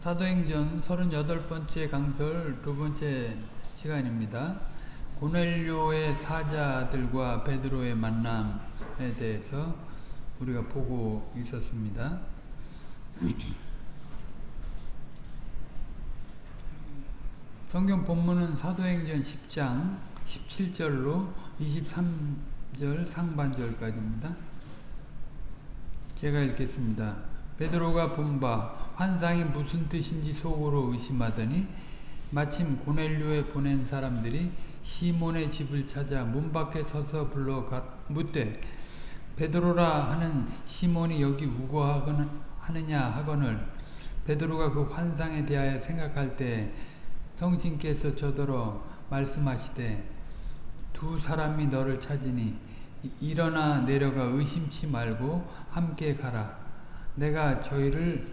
사도행전 38번째 강설 두 번째 시간입니다. 고넬료의 사자들과 베드로의 만남에 대해서 우리가 보고 있었습니다. 성경 본문은 사도행전 10장 17절로 23절 상반절까지입니다. 제가 읽겠습니다. 베드로가 본 바 환상이 무슨 뜻인지 속으로 의심하더니 마침 고넬료에 보낸 사람들이 시몬의 집을 찾아 문 밖에 서서 불러 묻되 베드로라 하는 시몬이 여기 우거하느냐 하거늘 베드로가 그 환상에 대하여 생각할 때 성신께서 저더러 말씀하시되 두 사람이 너를 찾으니 일어나 내려가 의심치 말고 함께 가라 내가 저희를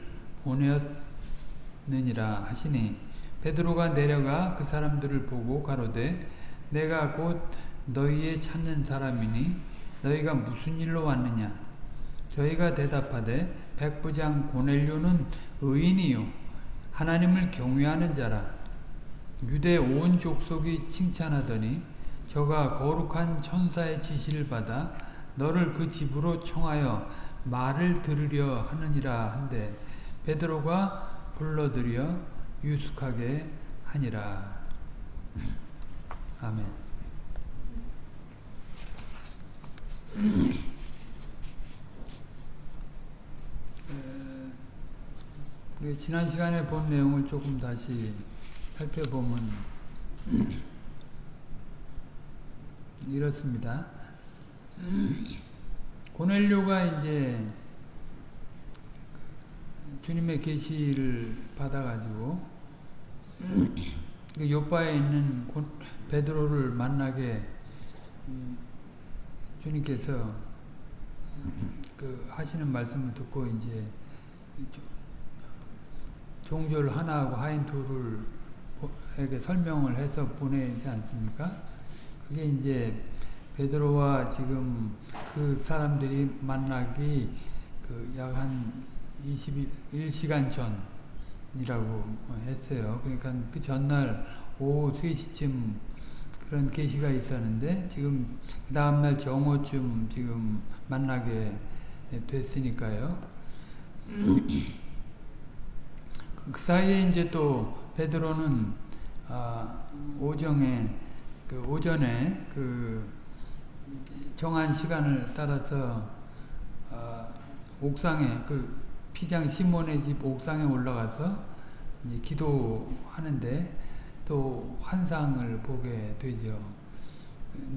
보내었느니라 하시니 베드로가 내려가 그 사람들을 보고 가로되 내가 곧 너희의 찾는 사람이니 너희가 무슨 일로 왔느냐? 저희가 대답하되 백부장 고넬료는 의인이요 하나님을 경외하는 자라. 유대 온 족속이 칭찬하더니 저가 거룩한 천사의 지시를 받아 너를 그 집으로 청하여 말을 들으려 하느니라 한데 베드로가 불러들여 유숙하게 하니라. 아멘. 우리 지난 시간에 본 내용을 조금 다시 살펴보면 이렇습니다. 고넬료가 이제 주님의 계시를 받아가지고 요바에 있는 베드로를 만나게 주님께서 그 하시는 말씀을 듣고 이제 종졸 하나하고 하인 둘을 에게 설명을 해서 보내지 않습니까? 그게 이제 베드로와 지금 그 사람들이 만나기 그 약 한 21시간 전이라고 했어요. 그러니까 그 전날 오후 3시쯤 그런 계시가 있었는데 지금 그 다음날 정오쯤 지금 만나게 됐으니까요. 그 사이에 이제 또 베드로는 아, 오정에 그 오전에 그 정한 시간을 따라서 어, 옥상에 그 피장 시몬의 집 옥상에 올라가서 기도하는데 또 환상을 보게 되죠.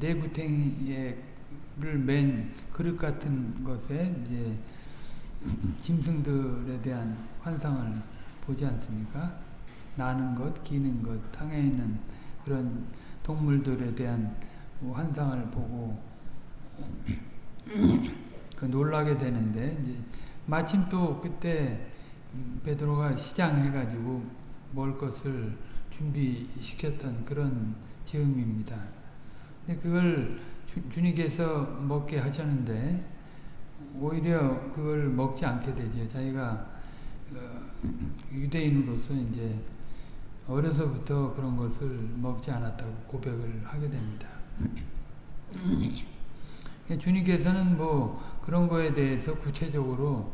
내구탱이를 맨 그릇 같은 것에 이제 짐승들에 대한 환상을 보지 않습니까? 나는 것, 기는 것, 땅에 있는 그런 동물들에 대한 환상을 보고 그 놀라게 되는데 이제 마침 또 그때 베드로가 시장해가지고 먹을 것을 준비시켰던 그런 즈음입니다. 근데 그걸 주, 님께서 먹게 하셨는데 오히려 그걸 먹지 않게 되죠. 자기가 어, 유대인으로서 이제 어려서부터 그런 것을 먹지 않았다고 고백을 하게 됩니다. 주님께서는 뭐 그런 거에 대해서 구체적으로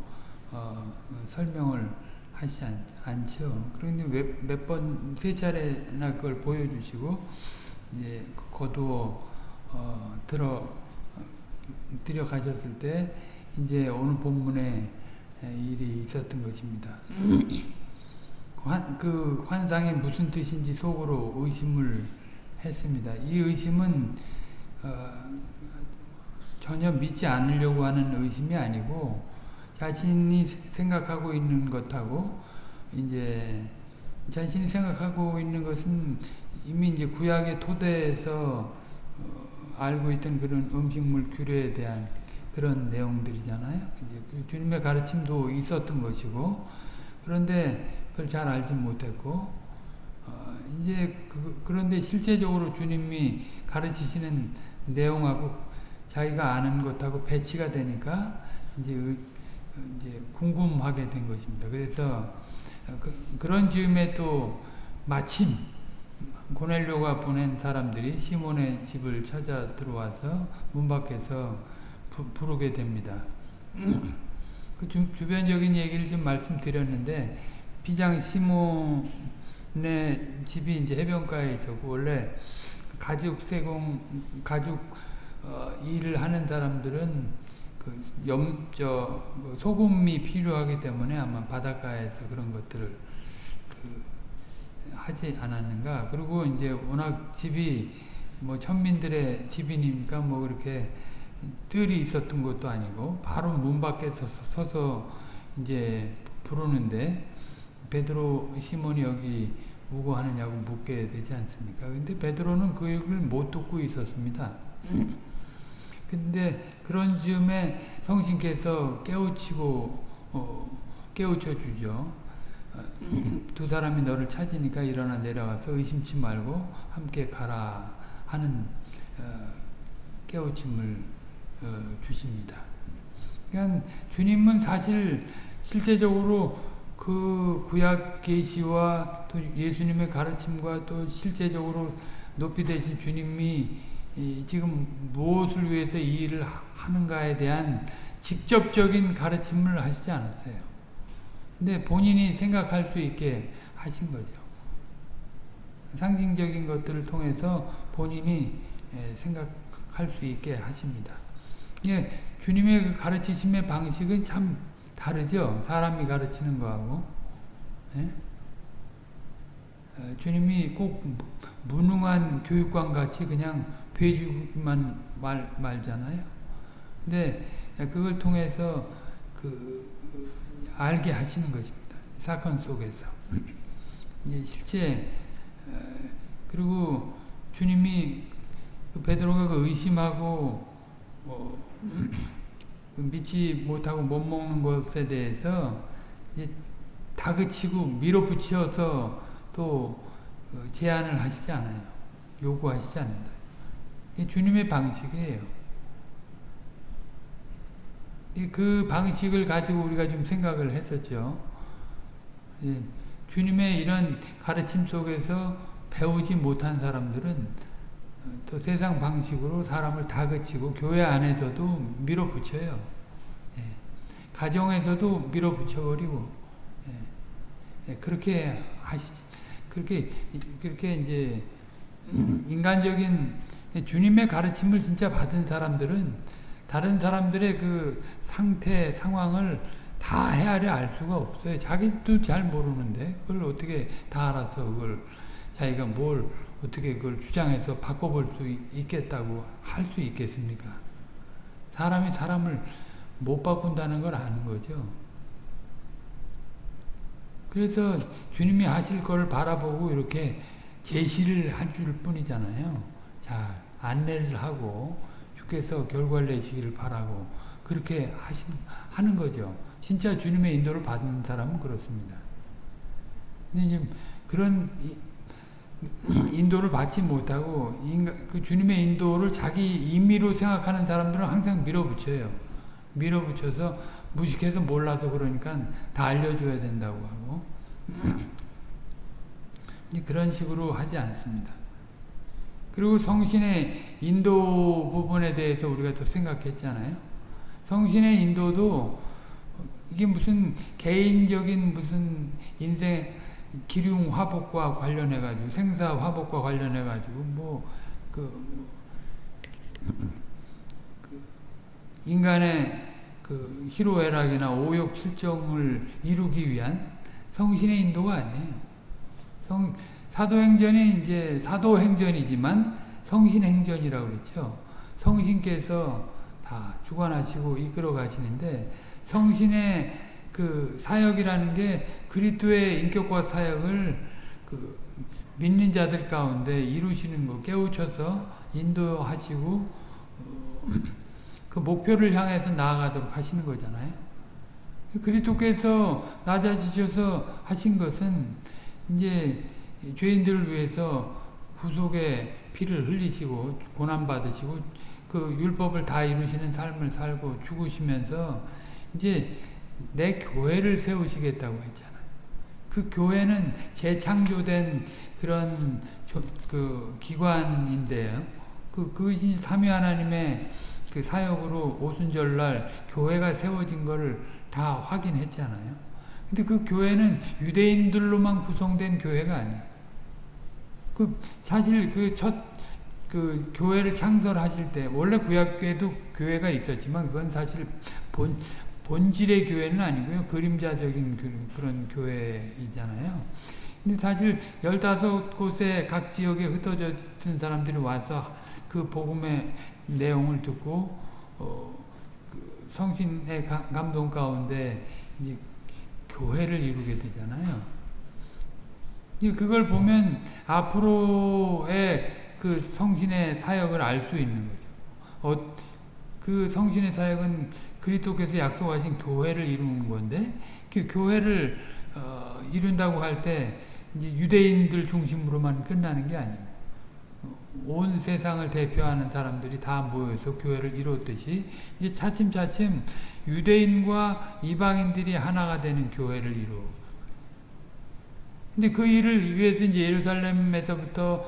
어, 설명을 하지 않, 죠 그런데 몇 번, 세 차례나 그걸 보여주시고, 이제 거두어, 어, 들어, 들여 가셨을 때, 이제 오늘 본문에 일이 있었던 것입니다. 환, 그 환상이 무슨 뜻인지 속으로 의심을 했습니다. 이 의심은 어, 전혀 믿지 않으려고 하는 의심이 아니고 자신이 생각하고 있는 것하고 이제 자신이 생각하고 있는 것은 이미 이제 구약의 토대에서 어, 알고 있던 그런 음식물 규례에 대한 그런 내용들이잖아요. 그 주님의 가르침도 있었던 것이고 그런데 그걸 잘 알지 못했고 어, 이제 그, 그런데 실제적으로 주님이 가르치시는 내용하고 자기가 아는 것하고 배치가 되니까 이제 이제 궁금하게 된 것입니다. 그래서 그, 런 즈음에 또 마침 고넬료가 보낸 사람들이 시몬의 집을 찾아 들어와서 문 밖에서 부, 부르게 됩니다. 그 주, 주변적인 얘기를 좀 말씀드렸는데 비장 시몬의 집이 이제 해변가에 있었고 원래 가죽 세공 가죽 어, 일을 하는 사람들은 그 염, 저, 뭐 소금이 필요하기 때문에 아마 바닷가에서 그런 것들을 그 하지 않았는가. 그리고 이제 워낙 집이 뭐 천민들의 집이니까 뭐 그렇게 뜰이 있었던 것도 아니고 바로 문 밖에 서서, 서서 이제 부르는데 베드로 시몬이 여기 오고 하느냐고 묻게 되지 않습니까? 근데 베드로는 그 얘기를 못 듣고 있었습니다. 근데 그런 즈음에 성신께서 깨우치고 어, 깨우쳐 주죠. 두 사람이 너를 찾으니까 일어나 내려가서 의심치 말고 함께 가라 하는 어, 깨우침을 어, 주십니다. 그러니까 주님은 사실 실제적으로 그 구약 계시와 또 예수님의 가르침과 또 실제적으로 높이 되신 주님이 지금 무엇을 위해서 이 일을 하는가에 대한 직접적인 가르침을 하시지 않았어요. 근데 본인이 생각할 수 있게 하신 거죠. 상징적인 것들을 통해서 본인이 생각할 수 있게 하십니다. 예, 주님의 그 가르치심의 방식은 참 다르죠. 사람이 가르치는 거하고. 예? 주님이 꼭 무능한 교육관 같이 그냥 배주만 말, 말잖아요. 근데 그걸 통해서 그 알게 하시는 것입니다. 사건 속에서. 이제 실제 그리고 주님이 그 베드로가 그 의심하고 뭐 믿지 못하고 못 먹는 것에 대해서 이제 다그치고 밀어붙여서 또 어, 제안을 하시지 않아요. 요구하시지 않는다. 주님의 방식이에요. 그 방식을 가지고 우리가 좀 생각을 했었죠. 예, 주님의 이런 가르침 속에서 배우지 못한 사람들은 어, 또 세상 방식으로 사람을 다그치고 교회 안에서도 밀어붙여요. 예, 가정에서도 밀어붙여버리고 예, 그렇게 하시 그렇게 그렇게 이제 인간적인 주님의 가르침을 진짜 받은 사람들은 다른 사람들의 그 상태, 상황을 다 헤아려 알 수가 없어요. 자기도 잘 모르는데 그걸 어떻게 다 알아서 그걸 자기가 뭘 어떻게 그걸 주장해서 바꿔볼 수 있겠다고 할 수 있겠습니까? 사람이 사람을 못 바꾼다는 걸 아는 거죠. 그래서 주님이 하실 걸 바라보고 이렇게 제시를 한 줄 뿐이잖아요. 자, 안내를 하고 주께서 결과를 내시기를 바라고 그렇게 하신, 하는 거죠. 진짜 주님의 인도를 받는 사람은 그렇습니다. 근데 그런 인도를 받지 못하고 인간, 그 주님의 인도를 자기 임의로 생각하는 사람들은 항상 밀어붙여요. 밀어붙여서 무식해서 몰라서 그러니까 다 알려줘야 된다고 하고 그런 식으로 하지 않습니다. 그리고 성신의 인도 부분에 대해서 우리가 또 생각했잖아요. 성신의 인도도 이게 무슨 개인적인 무슨 인생 기륭 화복과 관련해 가지고 생사 화복과 관련해 가지고 뭐그 그 인간의 그 희로애락이나 오욕 칠정을 이루기 위한 성신의 인도가 아니에요. 성 사도행전이 이제 사도행전이지만 성신행전이라고 그랬죠. 성신께서 다 주관하시고 이끌어 가시는데 성신의 그 사역이라는 게 그리스도의 인격과 사역을 그 믿는 자들 가운데 이루시는 거 깨우쳐서 인도하시고 어, 그 목표를 향해서 나아가도록 하시는 거잖아요. 그리스도께서 낮아지셔서 하신 것은 이제 죄인들을 위해서 구속의 피를 흘리시고 고난받으시고 그 율법을 다 이루시는 삶을 살고 죽으시면서 이제 내 교회를 세우시겠다고 했잖아요. 그 교회는 재창조된 그런 조, 그 기관인데요. 그 그것이 삼위 하나님의 그 사역으로 오순절날 교회가 세워진 거를 다 확인했잖아요. 근데 그 교회는 유대인들로만 구성된 교회가 아니에요. 그 사실 그첫 그 교회를 창설하실 때 원래 구약교회도 교회가 있었지만 그건 사실 본 본질의 교회는 아니고요. 그림자적인 그, 그런 교회이잖아요. 근데 사실 15곳에 각 지역에 흩어져 있는 사람들이 와서 그 복음의 내용을 듣고 어, 그 성신의 감동 가운데 이제 교회를 이루게 되잖아요. 그걸 보면 앞으로의 그 성신의 사역을 알 수 있는 거죠. 어, 그 성신의 사역은 그리스도께서 약속하신 교회를 이루는 건데 그 교회를 어, 이룬다고 할 때 유대인들 중심으로만 끝나는 게 아니에요. 온 세상을 대표하는 사람들이 다 모여서 교회를 이뤘듯이 이제 차츰차츰 유대인과 이방인들이 하나가 되는 교회를 이루. 근데 그 일을 위해서 이제 예루살렘에서부터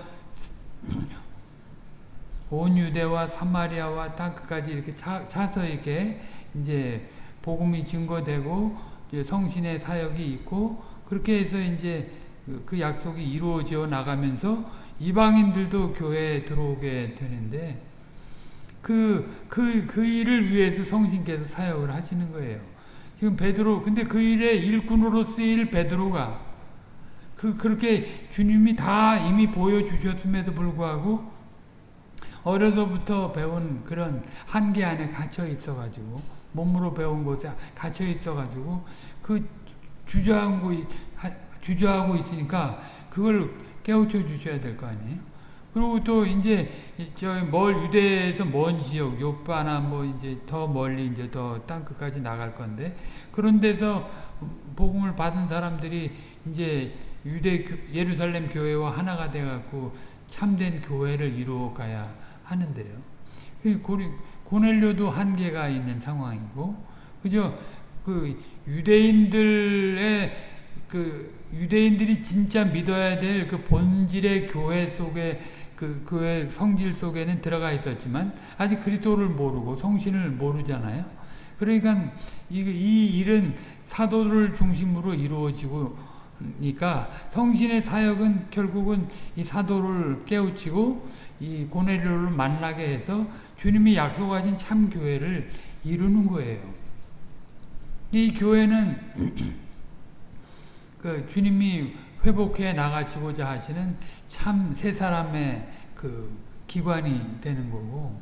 온 유대와 사마리아와 땅끝까지 이렇게 차, 차서 이렇게 이제 복음이 증거되고 이제 성신의 사역이 있고 그렇게 해서 이제 그 약속이 이루어져 나가면서 이방인들도 교회에 들어오게 되는데 그, 그, 그 일을 위해서 성신께서 사역을 하시는 거예요. 지금 베드로, 근데 그 일의 일꾼으로 쓰일 베드로가 그, 그렇게 주님이 다 이미 보여주셨음에도 불구하고 어려서부터 배운 그런 한계 안에 갇혀 있어가지고 몸으로 배운 곳에 갇혀 있어가지고 그 주저하고, 주저하고 있으니까 그걸 깨우쳐 주셔야 될 거 아니에요. 그리고 또 이제 저멀 유대에서 먼 지역 요바나 뭐 이제 더 멀리 이제 더 땅끝까지 나갈 건데 그런 데서 복음을 받은 사람들이 이제 유대 예루살렘 교회와 하나가 돼 갖고 참된 교회를 이루어 가야 하는데요. 그 고넬료도 한계가 있는 상황이고 그죠? 그 유대인들의 그 유대인들이 진짜 믿어야 될 그 본질의 교회 속에 그 교회 성질 속에는 들어가 있었지만 아직 그리스도를 모르고 성신을 모르잖아요. 그러니까 이, 이 일은 사도를 중심으로 이루어지고 니까 성신의 사역은 결국은 이 사도를 깨우치고 이 고넬료를 만나게 해서 주님이 약속하신 참 교회를 이루는 거예요. 이 교회는 그 주님이 회복해 나가시고자 하시는 참 세 사람의 그 기관이 되는 거고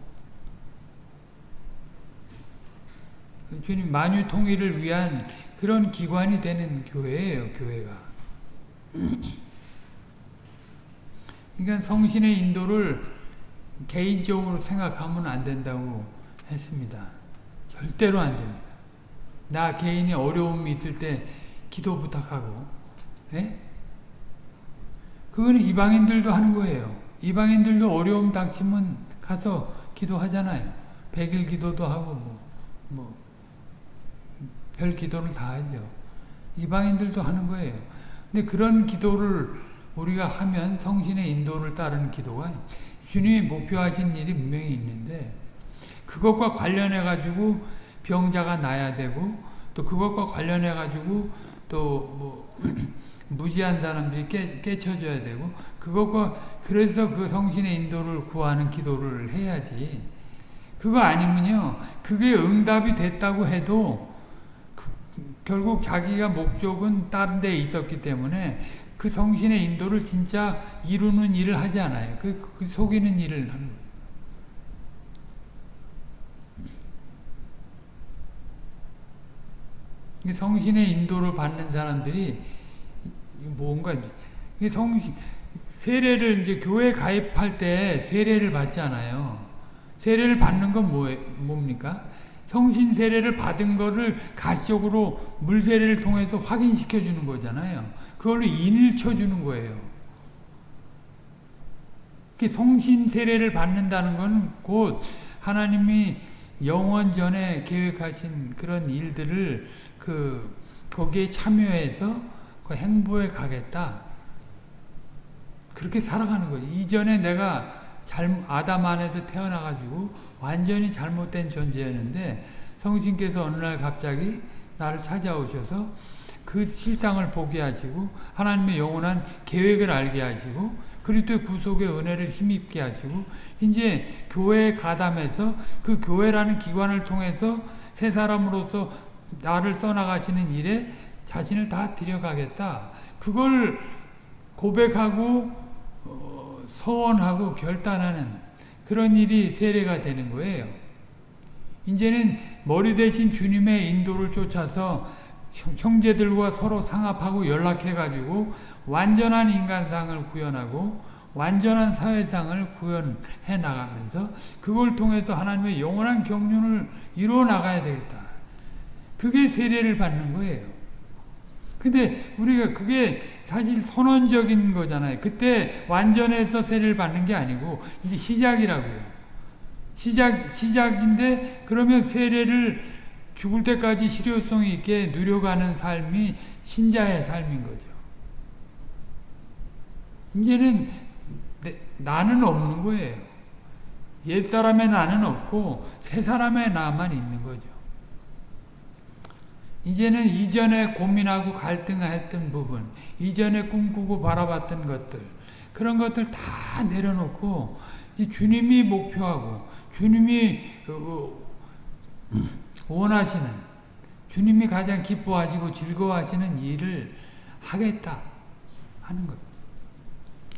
그 주님 만유 통일을 위한 그런 기관이 되는 교회예요, 교회가. 그러니까 성신의 인도를 개인적으로 생각하면 안 된다고 했습니다. 절대로 안 됩니다. 나 개인이 어려움이 있을 때 기도 부탁하고 네? 그거는 이방인들도 하는 거예요. 이방인들도 어려움 닥치면 가서 기도하잖아요. 백일 기도도 하고 뭐, 뭐 별 기도를 다 하죠. 이방인들도 하는 거예요. 근데 그런 기도를 우리가 하면 성신의 인도를 따르는 기도가 주님이 목표하신 일이 분명히 있는데 그것과 관련해 가지고 병자가 나야 되고 또 그것과 관련해 가지고 또뭐 무지한 사람들이 깨, 깨쳐줘야 되고 그것과 그래서 그 성신의 인도를 구하는 기도를 해야지. 그거 아니면요. 그게 응답이 됐다고 해도 그, 결국 자기가 목적은 다른 데 있었기 때문에 그 성신의 인도를 진짜 이루는 일을 하지 않아요 그, 그 속이는 일을 하는 거예요 성신의 인도를 받는 사람들이 뭔가 성신 세례를 이제 교회 가입할 때 세례를 받잖아요. 세례를 받는 건 뭐, 뭡니까? 성신 세례를 받은 거를 가시적으로 물 세례를 통해서 확인시켜 주는 거잖아요. 그걸로 인을 쳐 주는 거예요. 성신 세례를 받는다는 것은 곧 하나님이 영원 전에 계획하신 그런 일들을 그 거기에 참여해서 그 행보에 가겠다. 그렇게 살아가는 거지. 이전에 내가 잘, 아담 안에서 태어나가지고 완전히 잘못된 존재였는데 성신께서 어느 날 갑자기 나를 찾아오셔서 그 실상을 보게 하시고 하나님의 영원한 계획을 알게 하시고 그리스도의 구속의 은혜를 힘입게 하시고 이제 교회에 가담해서 그 교회라는 기관을 통해서 새 사람으로서 나를 써나가시는 일에 자신을 다 들여가겠다. 그걸 고백하고 어, 서원하고 결단하는 그런 일이 세례가 되는 거예요. 이제는 머리 대신 주님의 인도를 쫓아서 형제들과 서로 상합하고 연락해가지고 완전한 인간상을 구현하고 완전한 사회상을 구현해 나가면서 그걸 통해서 하나님의 영원한 경륜을 이루어 나가야 되겠다. 그게 세례를 받는 거예요. 근데 우리가 그게 사실 선언적인 거잖아요. 그때 완전해서 세례를 받는 게 아니고 이제 시작이라고요. 시작, 시작인데 그러면 세례를 죽을 때까지 실효성 있게 누려가는 삶이 신자의 삶인 거죠. 이제는 내, 나는 없는 거예요. 옛사람의 나는 없고 새사람의 나만 있는 거죠. 이제는 이전에 고민하고 갈등했던 부분, 이전에 꿈꾸고 바라봤던 것들, 그런 것들 다 내려놓고 주님이 목표하고 주님이 그, 그, 원하시는 주님이 가장 기뻐하시고 즐거워하시는 일을 하겠다 하는 것.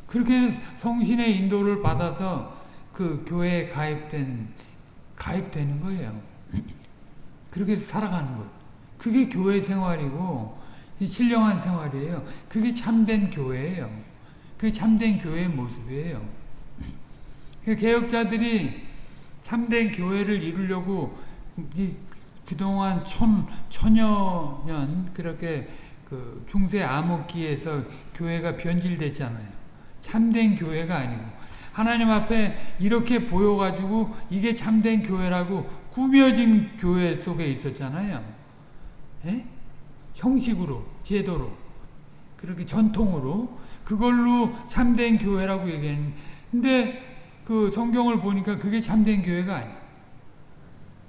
그렇게 성신의 인도를 받아서 그 교회에 가입된 가입되는 거예요. 그렇게 살아가는 것. 그게 교회 생활이고 신령한 생활이에요. 그게 참된 교회예요. 그게 참된 교회의 모습이에요. 그 개혁자들이 참된 교회를 이루려고 그동안 천, 천여 년 그렇게 그 중세 암흑기에서 교회가 변질됐잖아요. 참된 교회가 아니고 하나님 앞에 이렇게 보여가지고 이게 참된 교회라고 꾸며진 교회 속에 있었잖아요. 에? 형식으로 제도로 그렇게 전통으로 그걸로 참된 교회라고 얘기했는데 그 성경을 보니까 그게 참된 교회가 아니에요.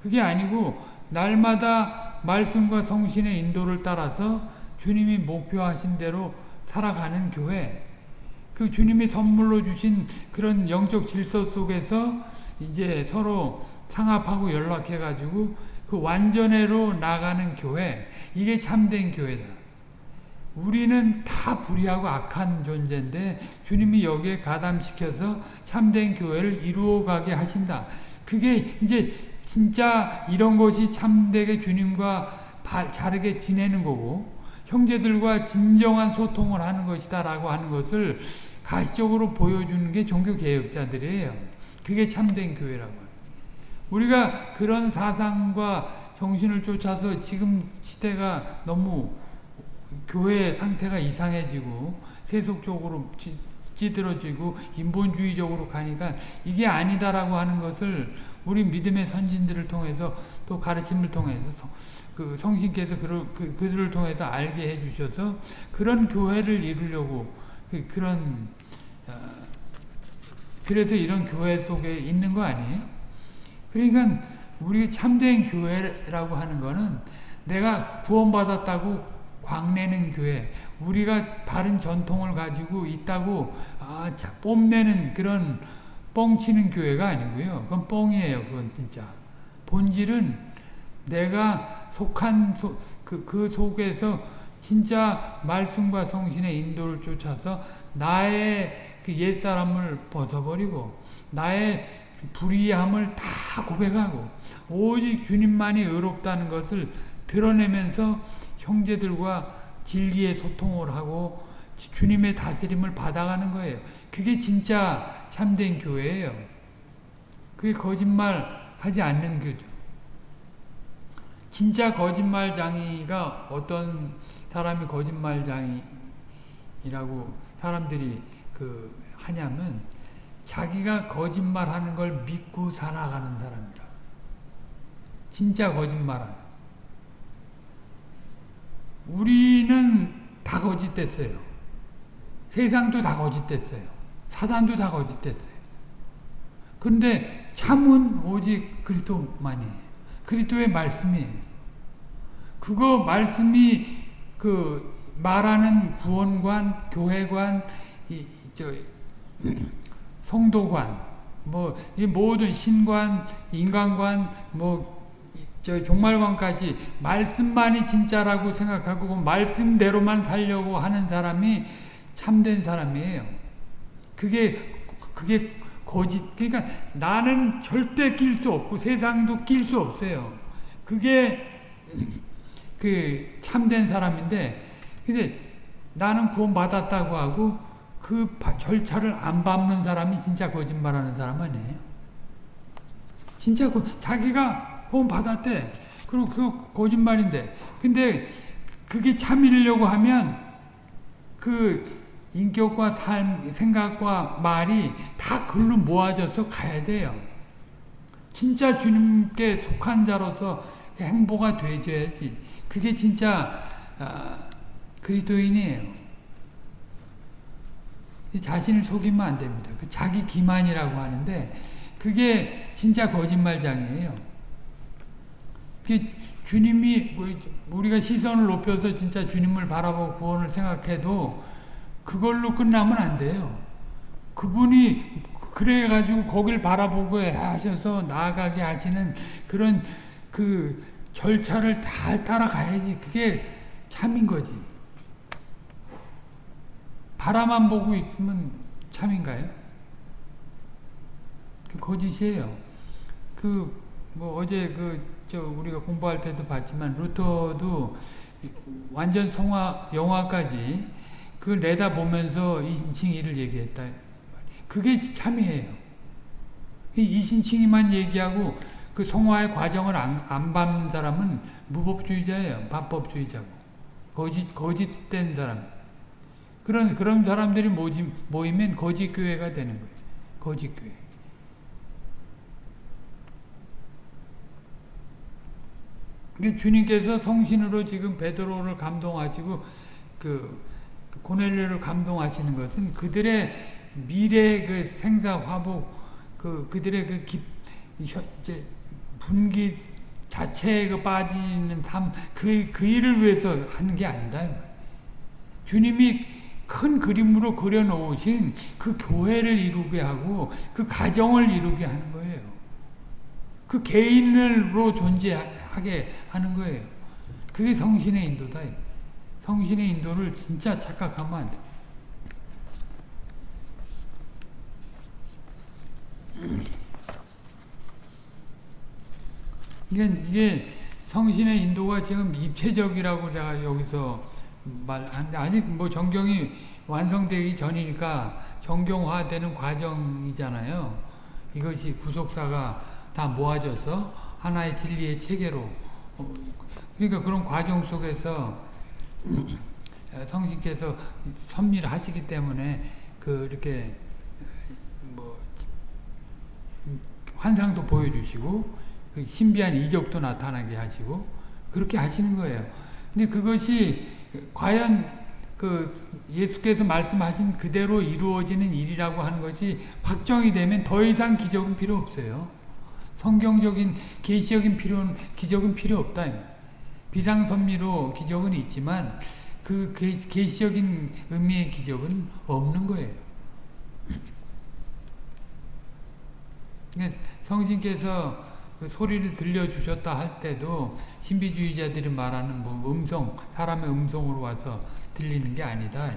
그게 아니고 날마다 말씀과 성신의 인도를 따라서 주님이 목표하신 대로 살아가는 교회. 그 주님이 선물로 주신 그런 영적 질서 속에서 이제 서로 상합하고 연락해가지고 그 완전회로 나가는 교회. 이게 참된 교회다. 우리는 다 불의하고 악한 존재인데 주님이 여기에 가담시켜서 참된 교회를 이루어가게 하신다. 그게 이제 진짜 이런 것이 참되게 주님과 자르게 지내는 거고 형제들과 진정한 소통을 하는 것이다 라고 하는 것을 가시적으로 보여주는 게 종교개혁자들이에요. 그게 참된 교회라고 우리가 그런 사상과 정신을 쫓아서 지금 시대가 너무 교회 상태가 이상해지고 세속적으로 찌들어지고 인본주의적으로 가니까 이게 아니다라고 하는 것을 우리 믿음의 선진들을 통해서 또 가르침을 통해서 그 성신께서 그를, 그, 그들을 통해서 알게 해주셔서 그런 교회를 이루려고 그, 런 어, 그래서 이런 교회 속에 있는 거 아니에요? 그러니까 우리 참된 교회라고 하는 거는 내가 구원받았다고 광내는 교회, 우리가 바른 전통을 가지고 있다고 아, 자, 뽐내는 그런 뻥치는 교회가 아니고요. 그건 뻥이에요. 그건 진짜. 본질은 내가 속한 소, 그, 그 속에서 진짜 말씀과 성신의 인도를 쫓아서 나의 그 옛사람을 벗어버리고 나의 불의함을 다 고백하고 오직 주님만이 의롭다는 것을 드러내면서 형제들과 진리의 소통을 하고 주님의 다스림을 받아가는 거예요. 그게 진짜 참된 교회예요. 그게 거짓말 하지 않는 교죠. 진짜 거짓말장이가 어떤 사람이 거짓말장이라고 사람들이 그 하냐면 자기가 거짓말하는 걸 믿고 살아가는 사람이라. 진짜 거짓말하는. 우리는 다 거짓됐어요. 세상도 다 거짓됐어요. 사단도 다 거짓됐어요. 근데 참은 오직 그리스도만이에요. 그리스도의 말씀이에요. 그거 말씀이 그 말하는 구원관, 교회관, 이, 저, 성도관, 뭐, 이 모든 신관, 인간관, 뭐, 저 종말관까지 말씀만이 진짜라고 생각하고 그 말씀대로만 살려고 하는 사람이 참된 사람이에요. 그게 그게 거짓. 그러니까 나는 절대 낄 수 없고 세상도 낄 수 없어요. 그게 그 참된 사람인데 근데 나는 구원 받았다고 하고 그 절차를 안 밟는 사람이 진짜 거짓말하는 사람 아니에요. 진짜 그 자기가 구원 받았대. 그리고 그 거짓말인데. 근데 그게 참이려고 하면 그 인격과 삶, 생각과 말이 다 글로 모아져서 가야 돼요. 진짜 주님께 속한 자로서 행보가 되줘야지. 그게 진짜 어, 그리스도인이에요. 자신을 속이면 안 됩니다. 그 자기 기만이라고 하는데 그게 진짜 거짓말장이에요. 주님이 뭐 우리가 시선을 높여서 진짜 주님을 바라보고 구원을 생각해도 그걸로 끝나면 안 돼요. 그분이 그래가지고 거길 바라보고 하셔서 나아가게 하시는 그런 그 절차를 다 따라가야지 그게 참인 거지. 바라만 보고 있으면 참인가요? 그 거짓이에요. 그 뭐 어제 그 저 우리가 공부할 때도 봤지만 루터도 완전 성화 영화까지 그 내다 보면서 이신칭이를 얘기했다. 그게 참이에요. 이신칭이만 얘기하고 그 성화의 과정을 안, 안 밟는 사람은 무법주의자예요. 반법주의자고. 거짓, 거짓된 사람. 그런, 그런 사람들이 모임, 모이면 거짓 교회가 되는 거예요. 거짓 교회. 주님께서 성신으로 지금 베드로를 감동하시고 그, 그 고넬료를 감동하시는 것은 그들의 미래 그 생사 화복 그 그들의 그 기, 이제 분기 자체에 그 빠지는 삶 그 그 일을 위해서 하는 게 아니다. 주님이 큰 그림으로 그려놓으신 그 교회를 이루게 하고 그 가정을 이루게 하는 거예요. 그 개인으로 존재 하게 하는 거예요. 그게 성신의 인도다. 성신의 인도를 진짜 착각하면 안 돼. 이게, 이게 성신의 인도가 지금 입체적이라고 제가 여기서 말하는데 아직 뭐 정경이 완성되기 전이니까 정경화되는 과정이잖아요. 이것이 구속사가 다 모아져서 하나의 진리의 체계로 어, 그러니까 그런 과정 속에서 성신께서 섭리를 하시기 때문에 그 이렇게 뭐 환상도 보여주시고 그 신비한 이적도 나타나게 하시고 그렇게 하시는 거예요. 근데 그것이 과연 그 예수께서 말씀하신 그대로 이루어지는 일이라고 하는 것이 확정이 되면 더 이상 기적은 필요 없어요. 성경적인 계시적인 필요는 기적은 필요 없다. 비상선미로 기적은 있지만 그 계시적인 의미의 기적은 없는 거예요. 그러니까 성신께서 그 소리를 들려주셨다 할 때도 신비주의자들이 말하는 뭐 음성, 사람의 음성으로 와서 들리는 게 아니다.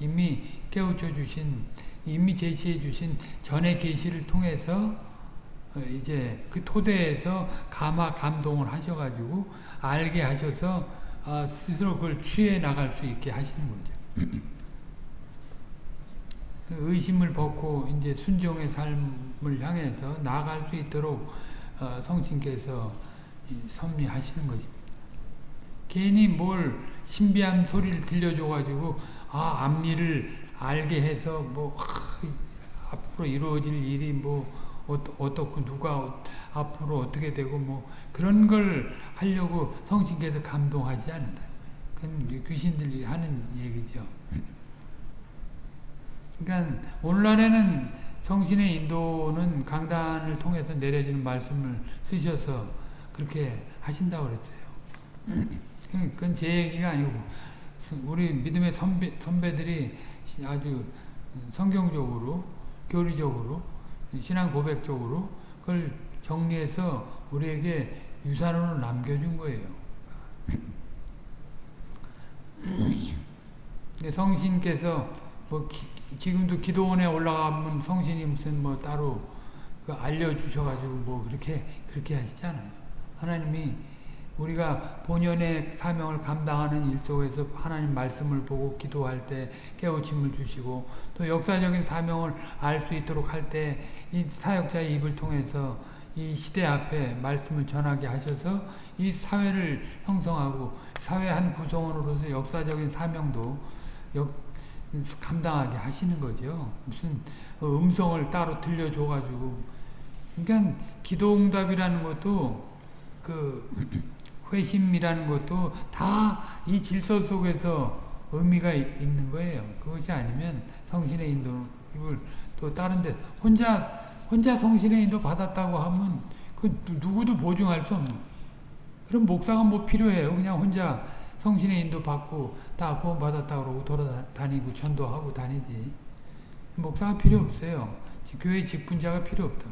이미 깨우쳐 주신, 이미 제시해 주신 전의 계시를 통해서 어, 이제 그 토대에서 감화 감동을 하셔가지고 알게 하셔서 어, 스스로 그걸 취해 나갈 수 있게 하시는 거죠. 그 의심을 벗고 이제 순종의 삶을 향해서 나아갈 수 있도록 어, 성신께서 섭리하시는 거죠. 괜히 뭘 신비한 소리를 들려줘가지고 아 앞니를 알게 해서 뭐 하, 앞으로 이루어질 일이 뭐 어떻고 누가 앞으로 어떻게 되고 뭐 그런 걸 하려고 성신께서 감동하지 않는다. 그건 귀신들이 하는 얘기죠. 그러니까 오늘날에는 성신의 인도는 강단을 통해서 내려주는 말씀을 쓰셔서 그렇게 하신다고 그랬어요. 그건 제 얘기가 아니고 우리 믿음의 선배, 선배들이 아주 성경적으로 교리적으로 신앙 고백적으로 그걸 정리해서 우리에게 유산으로 남겨준 거예요. 성신께서 뭐 기, 지금도 기도원에 올라가면 성신이 무슨 뭐 따로 그 알려주셔가지고 뭐 그렇게 그렇게 하시잖아요. 하나님이 우리가 본연의 사명을 감당하는 일 속에서 하나님 말씀을 보고 기도할 때 깨우침을 주시고 또 역사적인 사명을 알 수 있도록 할 때 이 사역자의 입을 통해서 이 시대 앞에 말씀을 전하게 하셔서 이 사회를 형성하고 사회 한 구성원으로서 역사적인 사명도 역, 감당하게 하시는 거죠. 무슨 음성을 따로 들려줘가지고 그러니까 기도응답이라는 것도 그 회심이라는 것도 다 이 질서 속에서 의미가 있는 거예요. 그것이 아니면 성신의 인도를 또 다른데 혼자 혼자 성신의 인도 받았다고 하면 그 누구도 보증할 수 없는. 그럼 목사가 뭐 필요해요? 그냥 혼자 성신의 인도 받고 다 구원 받았다 그러고 돌아다니고 전도하고 다니지. 목사가 필요 없어요. 교회 직분자가 필요 없다.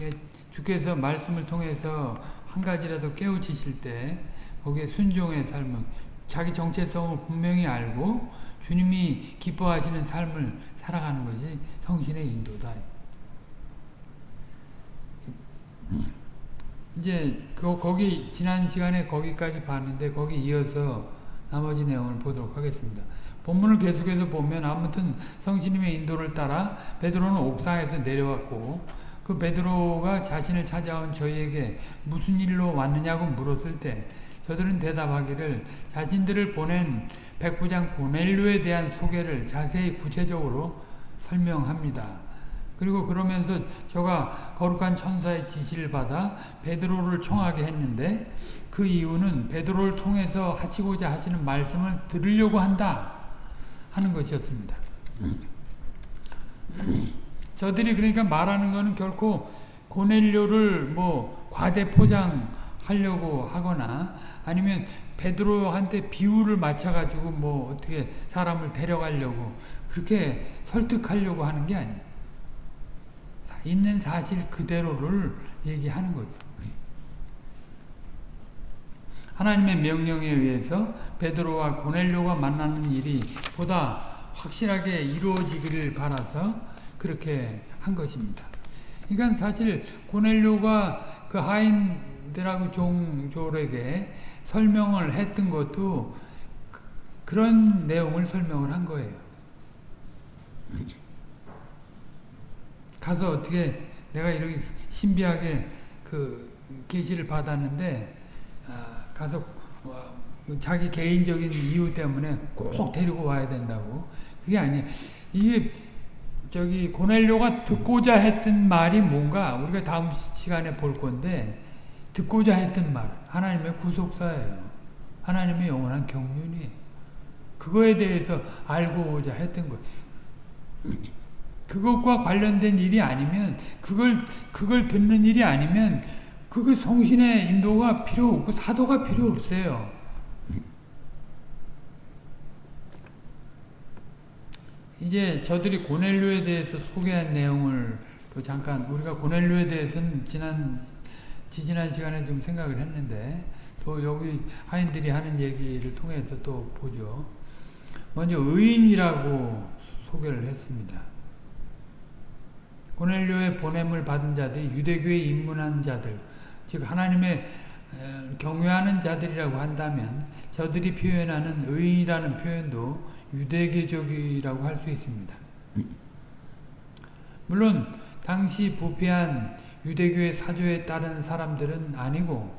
예, 주께서 말씀을 통해서 한 가지라도 깨우치실 때 거기에 순종의 삶을 자기 정체성을 분명히 알고 주님이 기뻐하시는 삶을 살아가는 것이 성신의 인도다. 이제 그 거기 지난 시간에 거기까지 봤는데 거기 이어서 나머지 내용을 보도록 하겠습니다. 본문을 계속해서 보면 아무튼 성신님의 인도를 따라 베드로는 옥상에서 내려왔고 그 베드로가 자신을 찾아온 저희에게 무슨 일로 왔느냐고 물었을 때 저들은 대답하기를 자신들을 보낸 백부장 고넬료에 대한 소개를 자세히 구체적으로 설명합니다. 그리고 그러면서 저가 거룩한 천사의 지시를 받아 베드로를 청하게 했는데 그 이유는 베드로를 통해서 하시고자 하시는 말씀을 들으려고 한다 하는 것이었습니다. 저들이 그러니까 말하는 것은 결코 고넬료를 뭐 과대 포장 하려고 하거나 아니면 베드로한테 비유를 맞춰가지고 뭐 어떻게 사람을 데려가려고 그렇게 설득하려고 하는 게 아니에요. 있는 사실 그대로를 얘기하는 거죠. 하나님의 명령에 의해서 베드로와 고넬료가 만나는 일이 보다 확실하게 이루어지기를 바라서 그렇게 한 것입니다. 그러니까 사실 고넬료가 그 하인 들하고 종졸에게 설명을 했던 것도 그런 내용을 설명을 한 거예요. 가서 어떻게 내가 이렇게 신비하게 그 계시를 받았는데 아, 가서 자기 개인적인 이유 때문에 꼭 데리고 와야 된다고 그게 아니에요. 이게 저기 고넬료가 듣고자 했던 말이 뭔가 우리가 다음 시간에 볼 건데 듣고자 했던 말 하나님의 구속사예요. 하나님의 영원한 경륜이 그거에 대해서 알고자 했던 거예요. 그것과 관련된 일이 아니면 그걸 그걸 듣는 일이 아니면 그거 성신의 인도가 필요 없고 사도가 필요 없어요. 이제 저들이 고넬료에 대해서 소개한 내용을 또 잠깐 우리가 고넬료에 대해서는 지난 지지난 시간에 좀 생각을 했는데 또 여기 하인들이 하는 얘기를 통해서 또 보죠. 먼저 의인이라고 소개를 했습니다. 고넬료의 보냄을 받은 자들이 유대교에 입문한 자들, 즉 하나님의 경외하는 자들이라고 한다면 저들이 표현하는 의인이라는 표현도 유대교적이라고 할 수 있습니다. 물론 당시 부패한 유대교의 사조에 따른 사람들은 아니고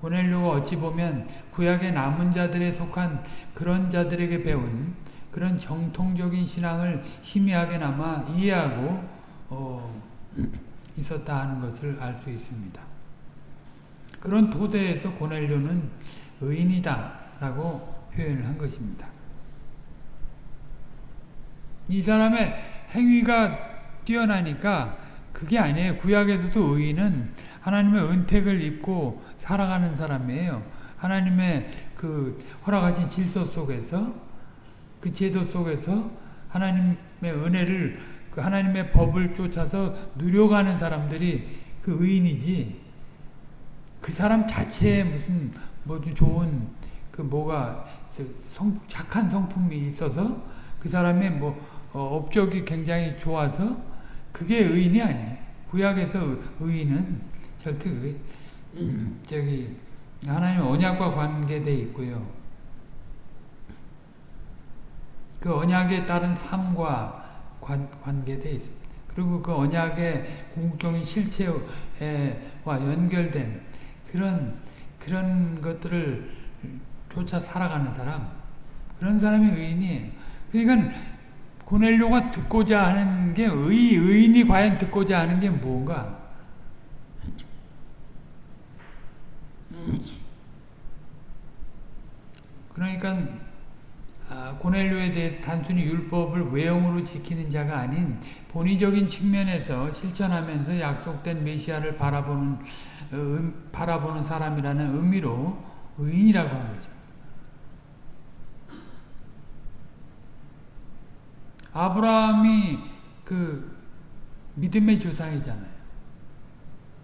고넬료가 어찌 보면 구약의 남은 자들에 속한 그런 자들에게 배운 그런 정통적인 신앙을 희미하게나마 이해하고 어, 있었다 하는 것을 알 수 있습니다. 그런 토대에서 고넬료는 의인이다 라고 표현을 한 것입니다. 이 사람의 행위가 뛰어나니까 그게 아니에요. 구약에서도 의인은 하나님의 은택을 입고 살아가는 사람이에요. 하나님의 그 허락하신 질서 속에서 그 제도 속에서 하나님의 은혜를 그 하나님의 법을 쫓아서 누려가는 사람들이 그 의인이지 그 사람 자체에 무슨 뭐 좋은 그 뭐가 성, 착한 성품이 있어서 그 사람의 뭐 어, 업적이 굉장히 좋아서 그게 의인이 아니에요. 구약에서 의인은 절대 의, 저기 하나님 언약과 관계돼 있고요. 그 언약에 따른 삶과 관, 관계돼 있습니다. 그리고 그 언약의 궁극적인 실체와 연결된 그런 그런 것들을 쫓아 살아가는 사람 그런 사람이 의인이에요. 그러니까 고넬료가 듣고자 하는 게 의, 의인이 과연 듣고자 하는 게 뭔가 그러니까 아, 고넬료에 대해서 단순히 율법을 외형으로 지키는 자가 아닌 본의적인 측면에서 실천하면서 약속된 메시아를 바라보는 음, 바라보는 사람이라는 의미로 의인이라고 하는 거죠. 아브라함이 그 믿음의 조상이잖아요.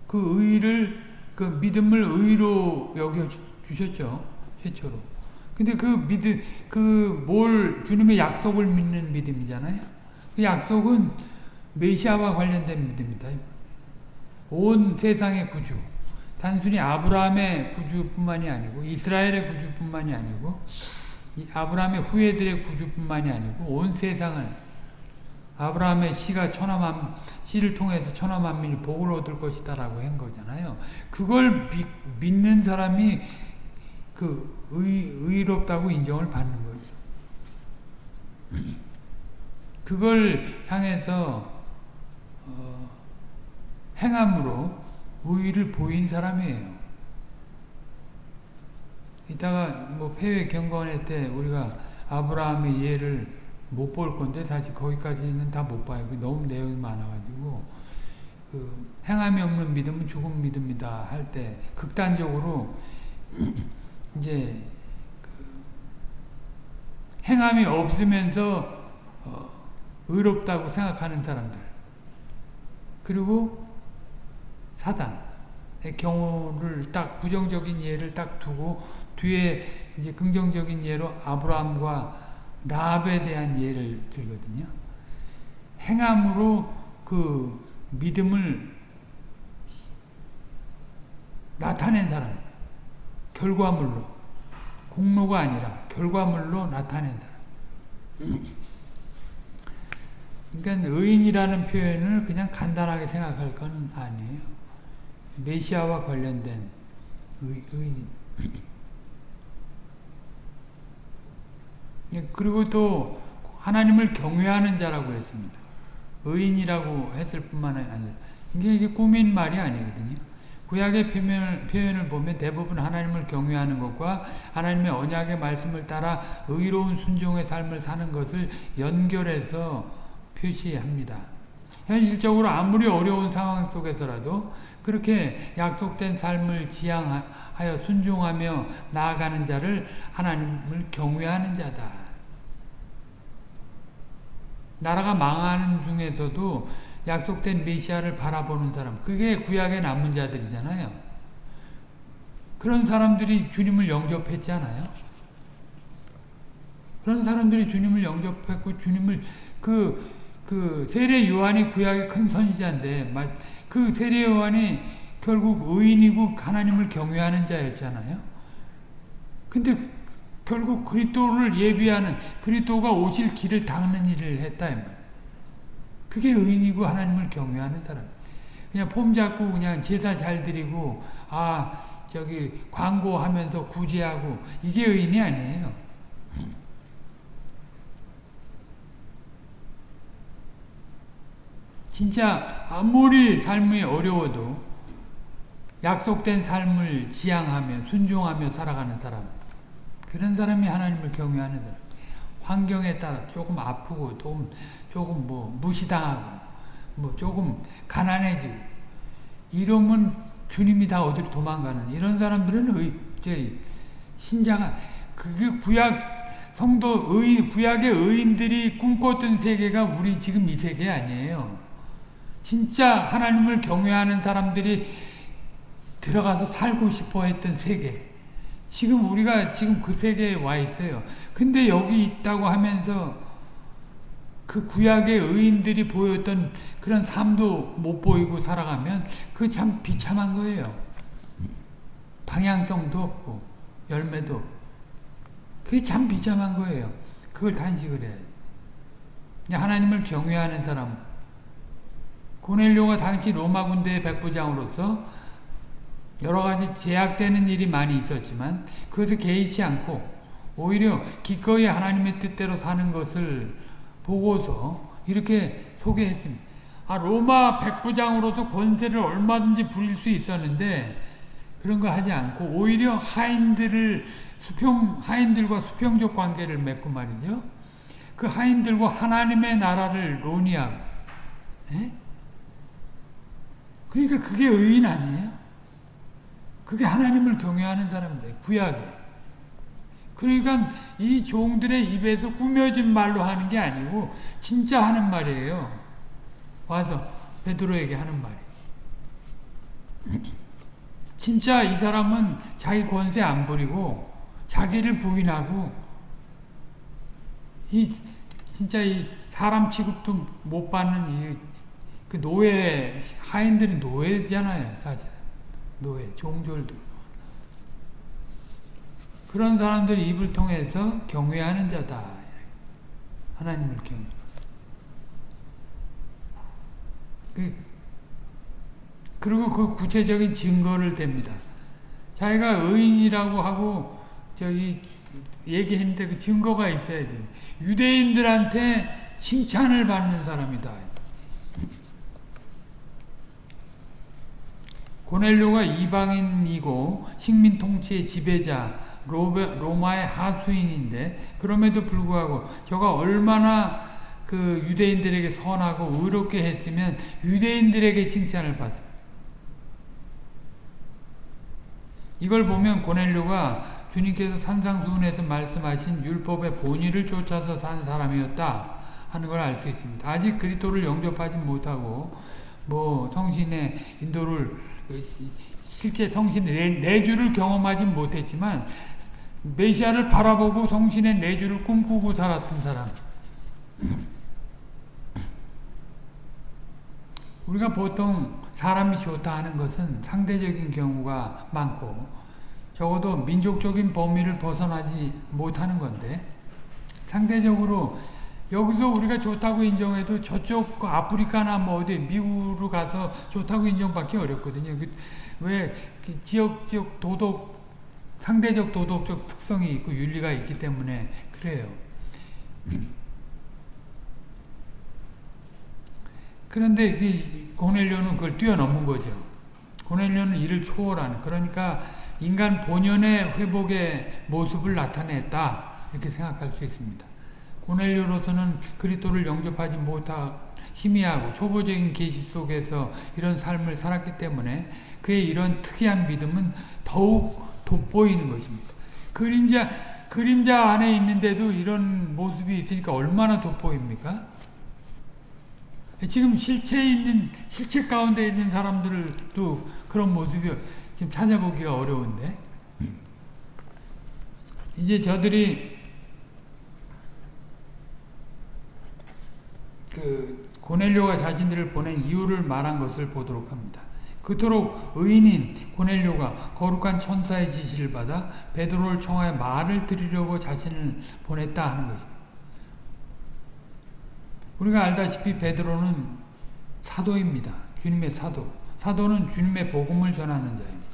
그 의를 그 믿음을 의로 여겨 주셨죠. 최초로. 근데 그 믿음 그 뭘 주님의 약속을 믿는 믿음이잖아요. 그 약속은 메시아와 관련된 믿음이다. 온 세상의 구주. 단순히 아브라함의 구주뿐만이 아니고 이스라엘의 구주뿐만이 아니고 아브라함의 후예들의 구주뿐만이 아니고 온 세상을 아브라함의 씨가 천하만 씨를 통해서 천하만민이 복을 얻을 것이다라고 한 거잖아요. 그걸 미, 믿는 사람이 그 의, 의롭다고 인정을 받는 거죠. 그걸 향해서 어, 행함으로 의의를 보인 사람이에요. 이따가 뭐 폐회 경건회 때 우리가 아브라함의 예를 못 볼 건데 사실 거기까지는 다 못 봐요. 너무 내용이 많아가지고 그 행함이 없는 믿음은 죽은 믿음이다 할 때 극단적으로 이제 그 행함이 없으면서 어 의롭다고 생각하는 사람들 그리고 사단의 경우를 딱 부정적인 예를 딱 두고 뒤에 이제 긍정적인 예로 아브라함과 라합에 대한 예를 들거든요. 행함으로 그 믿음을 나타낸 사람, 결과물로 공로가 아니라 결과물로 나타낸 사람. 그러니까 의인이라는 표현을 그냥 간단하게 생각할 건 아니에요. 메시아와 관련된 의, 의인. 예, 그리고 또 하나님을 경외하는 자라고 했습니다. 의인이라고 했을 뿐만 아니라 이게, 이게 꾸민 말이 아니거든요. 구약의 표현을, 표현을 보면 대부분 하나님을 경외하는 것과 하나님의 언약의 말씀을 따라 의로운 순종의 삶을 사는 것을 연결해서 표시합니다. 현실적으로 아무리 어려운 상황 속에서라도 그렇게 약속된 삶을 지향하여 순종하며 나아가는 자를 하나님을 경외하는 자다. 나라가 망하는 중에서도 약속된 메시아를 바라보는 사람 그게 구약의 남은 자들이잖아요. 그런 사람들이 주님을 영접했지 않아요? 그런 사람들이 주님을 영접했고 주님을 그, 그 세례 요한이 구약의 큰 선지자인데 그 세례 요한이 결국 의인이고 하나님을 경외하는 자였잖아요. 근데 결국 그리스도를 예비하는 그리스도가 오실 길을 닦는 일을 했다. 그게 의인이고 하나님을 경외하는 사람. 그냥 폼 잡고 그냥 제사 잘 드리고 아 저기 광고하면서 구제하고 이게 의인이 아니에요. 진짜 아무리 삶이 어려워도 약속된 삶을 지향하며 순종하며 살아가는 사람 그런 사람이 하나님을 경외하는 사람 환경에 따라 조금 아프고 조금 조금 뭐 무시당하고 뭐 조금 가난해지고 이러면 주님이 다 어디로 도망가는 이런 사람들은 의, 저희 신자가 그게 구약 성도 의 구약의 의인들이 꿈꿨던 세계가 우리 지금 이 세계 아니에요. 진짜 하나님을 경외하는 사람들이 들어가서 살고 싶어 했던 세계. 지금 우리가 지금 그 세계에 와 있어요. 근데 여기 있다고 하면서 그 구약의 의인들이 보였던 그런 삶도 못 보이고 살아가면 그 참 비참한 거예요. 방향성도 없고 열매도. 그게 참 비참한 거예요. 그걸 단식을 해야 하나님을 경외하는 사람 고넬료가 당시 로마 군대의 백부장으로서 여러 가지 제약되는 일이 많이 있었지만 그것을 개의치 않고 오히려 기꺼이 하나님의 뜻대로 사는 것을 보고서 이렇게 소개했습니다. 아 로마 백부장으로서 권세를 얼마든지 부릴 수 있었는데 그런 거 하지 않고 오히려 하인들을 수평 하인들과 수평적 관계를 맺고 말이죠. 그 하인들과 하나님의 나라를 논의하고 에? 그러니까 그게 의인 아니에요? 그게 하나님을 경외하는 사람들, 구약에. 그러니까 이 종들의 입에서 꾸며진 말로 하는 게 아니고 진짜 하는 말이에요. 와서 베드로에게 하는 말이. 진짜 이 사람은 자기 권세 안 부리고 자기를 부인하고 이 진짜 이 사람 취급도 못 받는 이 그 노예 하인들이 노예잖아요, 사실 노예 종졸도 그런 사람들이 입을 통해서 경외하는 자다. 하나님을 경외. 그, 그리고 그 구체적인 증거를 댑니다. 자기가 의인이라고 하고 저기 얘기했는데 그 증거가 있어야 돼. 유대인들한테 칭찬을 받는 사람이다. 고넬료가 이방인이고 식민 통치의 지배자 로마의 하수인인데 그럼에도 불구하고 저가 얼마나 그 유대인들에게 선하고 의롭게 했으면 유대인들에게 칭찬을 받습니다. 이걸 보면 고넬료가 주님께서 산상수훈에서 말씀하신 율법의 본의를 쫓아서 산 사람이었다 하는 걸 알 수 있습니다. 아직 그리스도를 영접하지 못하고 뭐 성신의 인도를 그 실제 성신의 내주를 경험하지 못했지만 메시아를 바라보고 성신의 내주를 꿈꾸고 살았던 사람. 우리가 보통 사람이 좋다 하는 것은 상대적인 경우가 많고 적어도 민족적인 범위를 벗어나지 못하는 건데 상대적으로 여기서 우리가 좋다고 인정해도 저쪽 그 아프리카나 뭐 어디 미국으로 가서 좋다고 인정받기 어렵거든요. 그왜그 지역적 도덕 상대적 도덕적 특성이 있고 윤리가 있기 때문에 그래요. 그런데 그 고넬료는 그걸 뛰어넘은 거죠. 고넬료는 이를 초월하는 그러니까 인간 본연의 회복의 모습을 나타냈다 이렇게 생각할 수 있습니다. 고넬료로서는 그리스도를 영접하지 못하 희미하고 초보적인 계시 속에서 이런 삶을 살았기 때문에 그의 이런 특이한 믿음은 더욱 돋보이는 것입니다. 그림자 그림자 안에 있는데도 이런 모습이 있으니까 얼마나 돋보입니까? 지금 실체에 있는 실체 가운데 있는 사람들도 그런 모습이 지금 찾아보기가 어려운데 이제 저들이 그 고넬료가 자신들을 보낸 이유를 말한 것을 보도록 합니다. 그토록 의인인 고넬료가 거룩한 천사의 지시를 받아 베드로를 청하여 말을 드리려고 자신을 보냈다 하는 것입니다. 우리가 알다시피 베드로는 사도입니다. 주님의 사도. 사도는 주님의 복음을 전하는 자입니다.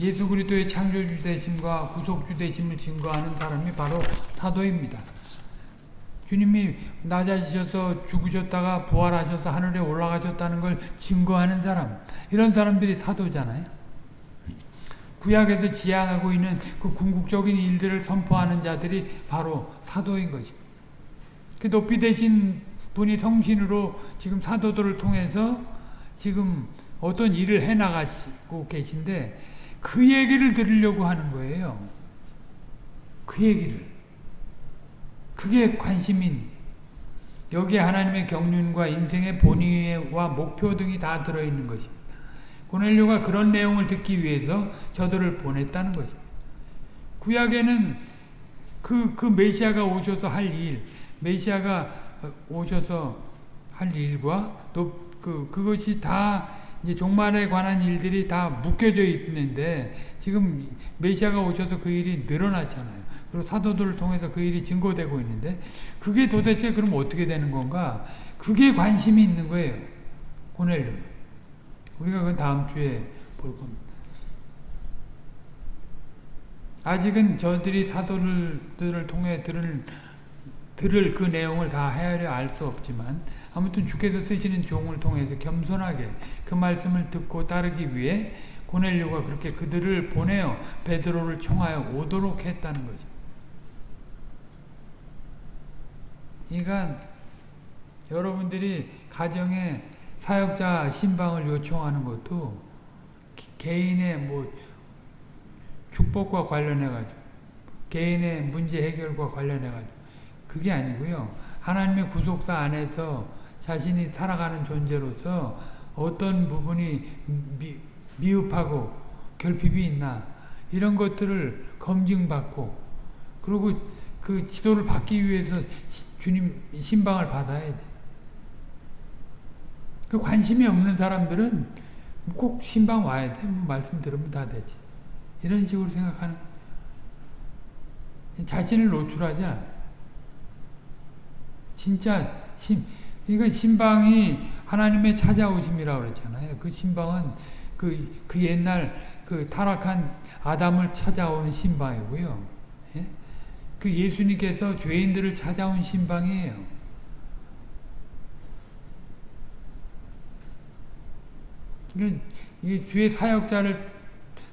예수 그리스도의 창조주 되심과 구속주 되심을 증거하는 사람이 바로 사도입니다. 주님이 낮아지셔서 죽으셨다가 부활하셔서 하늘에 올라가셨다는 걸 증거하는 사람 이런 사람들이 사도잖아요. 구약에서 지향하고 있는 그 궁극적인 일들을 선포하는 자들이 바로 사도인 거죠. 그 높이 되신 분이 성신으로 지금 사도들을 통해서 지금 어떤 일을 해나가시고 계신데 그 얘기를 들으려고 하는 거예요. 그 얘기를. 그게 관심인 여기에 하나님의 경륜과 인생의 본의와 목표 등이 다 들어있는 것입니다. 고넬료가 그런 내용을 듣기 위해서 저들을 보냈다는 것입니다. 구약에는 그, 그 메시아가 오셔서 할 일, 메시아가 오셔서 할 일과 또 그, 그것이 다 이제 종말에 관한 일들이 다 묶여져 있는데 지금 메시아가 오셔서 그 일이 늘어났잖아요. 그리고 사도들을 통해서 그 일이 증거되고 있는데 그게 도대체 그럼 어떻게 되는 건가? 그게 관심이 있는 거예요. 고넬료. 우리가 그건 다음 주에 볼 겁니다. 아직은 저들이 사도들을 통해 들을 들을 그 내용을 다 헤아려 알 수 없지만 아무튼 주께서 쓰시는 종을 통해서 겸손하게 그 말씀을 듣고 따르기 위해 고넬료가 그렇게 그들을 보내어 베드로를 청하여 오도록 했다는 거죠. 그러니까 여러분들이 가정에 사역자 신방을 요청하는 것도 개인의 뭐 축복과 관련해 가지고 개인의 문제 해결과 관련해 가지고 그게 아니고요. 하나님의 구속사 안에서 자신이 살아가는 존재로서 어떤 부분이 미, 미흡하고 결핍이 있나 이런 것들을 검증받고 그리고 그 지도를 받기 위해서 주님 신방을 받아야 돼. 그 관심이 없는 사람들은 꼭 신방 와야 돼. 뭐 말씀 들으면 다 되지. 이런 식으로 생각하는 자신을 노출하지 않아. 진짜 신, 이건 신방이 하나님의 찾아오심이라고 그랬잖아요. 그 신방은 그, 그 옛날 그 타락한 아담을 찾아오는 신방이고요. 예? 그 예수님께서 죄인들을 찾아온 신방이에요. 그러니까 이 주의 사역자를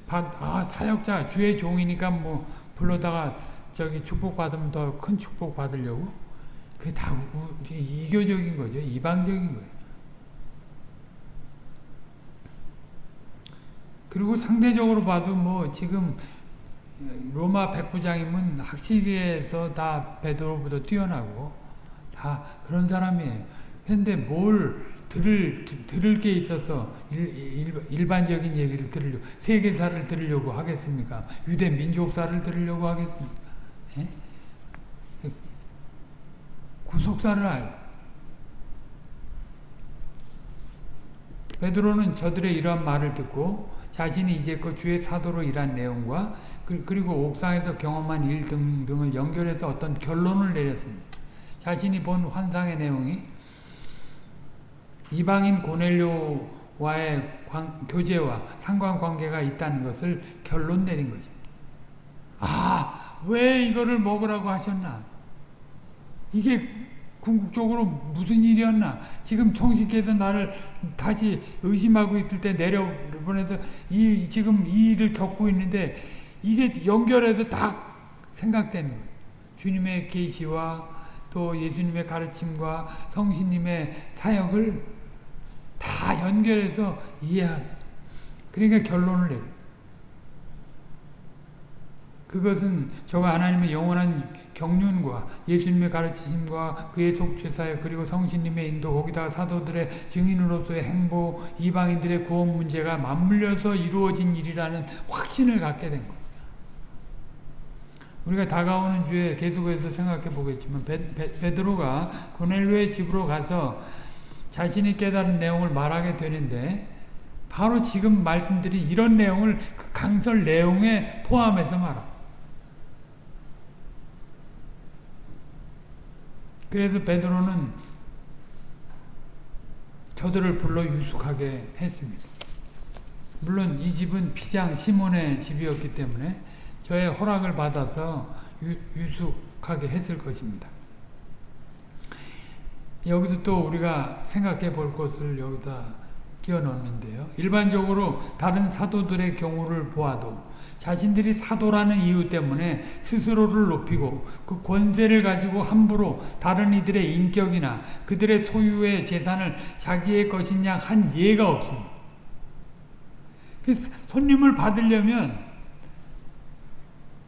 받, 아 사역자 주의 종이니까 뭐 불러다가 저기 축복 받으면 더 큰 축복 받으려고 그게 다 이교적인 거죠. 이방적인 거예요. 그리고 상대적으로 봐도 뭐 지금 로마 백부장이면 학식에서 다 베드로보다 뛰어나고 다 그런 사람이에요. 근데 뭘 들을 들을 게 있어서 일, 일 반적인 얘기를 들으려고 세계사를 들으려고 하겠습니까? 유대 민족사를 들으려고 하겠습니까? 예? 구속사를 알. 베드로는 저들의 이러한 말을 듣고 자신이 이제껏 주의 사도로 일한 내용과 그, 그리고 옥상에서 경험한 일 등 등을 연결해서 어떤 결론을 내렸습니다. 자신이 본 환상의 내용이 이방인 고넬료와의 관, 교제와 상관관계가 있다는 것을 결론 내린 것입니다. 아, 왜 이거를 먹으라고 하셨나? 이게 궁극적으로 무슨 일이었나? 지금 성신께서 나를 다시 의심하고 있을 때 내려보내서 이, 지금 이 일을 겪고 있는데 이게 연결해서 딱 생각되는 거예요. 주님의 계시와 또 예수님의 가르침과 성신님의 사역을 다 연결해서 이해하고 그러니까 결론을 내요. 그것은 저가 하나님의 영원한 경륜과 예수님의 가르치심과 그의 속죄사역 그리고 성신님의 인도 거기다가 사도들의 증인으로서의 행보 이방인들의 구원 문제가 맞물려서 이루어진 일이라는 확신을 갖게 된 거예요. 우리가 다가오는 주에 계속해서 생각해 보겠지만 베, 베, 베 드로가 고넬료의 집으로 가서 자신이 깨달은 내용을 말하게 되는데 바로 지금 말씀드린 이런 내용을 그 강설 내용에 포함해서 말합니다. 그래서 베드로는 저들을 불러 유숙하게 했습니다. 물론 이 집은 피장 시몬의 집이었기 때문에 저의 허락을 받아서 유, 유숙하게 했을 것입니다. 여기서 또 우리가 생각해 볼 것을 여기다 끼워 넣는데요. 일반적으로 다른 사도들의 경우를 보아도 자신들이 사도라는 이유 때문에 스스로를 높이고 그 권세를 가지고 함부로 다른 이들의 인격이나 그들의 소유의 재산을 자기의 것인 양 한 예가 없습니다. 그 손님을 받으려면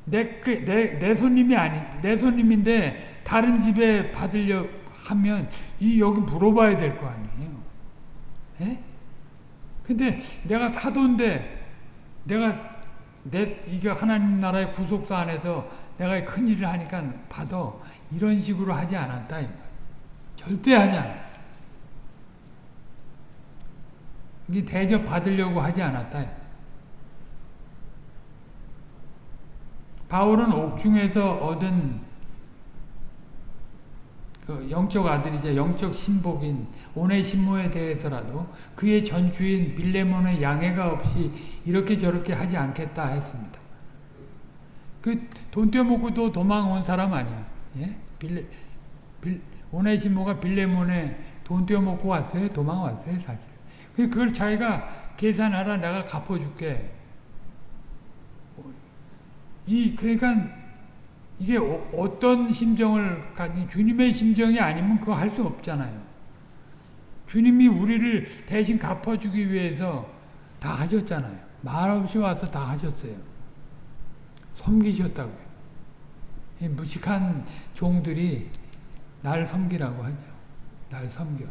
내, 그, 내, 내 손님이 아니, 내 손님인데 다른 집에 받으려 하면 이 여기 물어봐야 될 거 아니에요. 예? 근데 내가 사도인데 내가 내 이게 하나님 나라의 구속사 안에서 내가 큰 일을 하니까 받아 이런 식으로 하지 않았다. 절대 하지 않았다. 이게 대접 받으려고 하지 않았다. 바울은 옥중에서 얻은 그 영적 아들이자 영적 신복인 오네시모에 대해서라도 그의 전주인 빌레몬의 양해가 없이 이렇게 저렇게 하지 않겠다 했습니다. 그 돈 떼먹고도 도망 온 사람 아니야. 예? 빌레, 빌, 오네시모가 빌레몬에 돈 떼먹고 왔어요? 도망 왔어요, 사실. 그걸 자기가 계산하라 내가 갚아줄게. 이, 그러니까 이게 어, 떤 심정을 가진 주님의 심정이 아니면 그거 할 수 없잖아요. 주님이 우리를 대신 갚아주기 위해서 다 하셨잖아요. 말없이 와서 다 하셨어요. 섬기셨다고요. 무식한 종들이 날 섬기라고 하죠. 날 섬겨.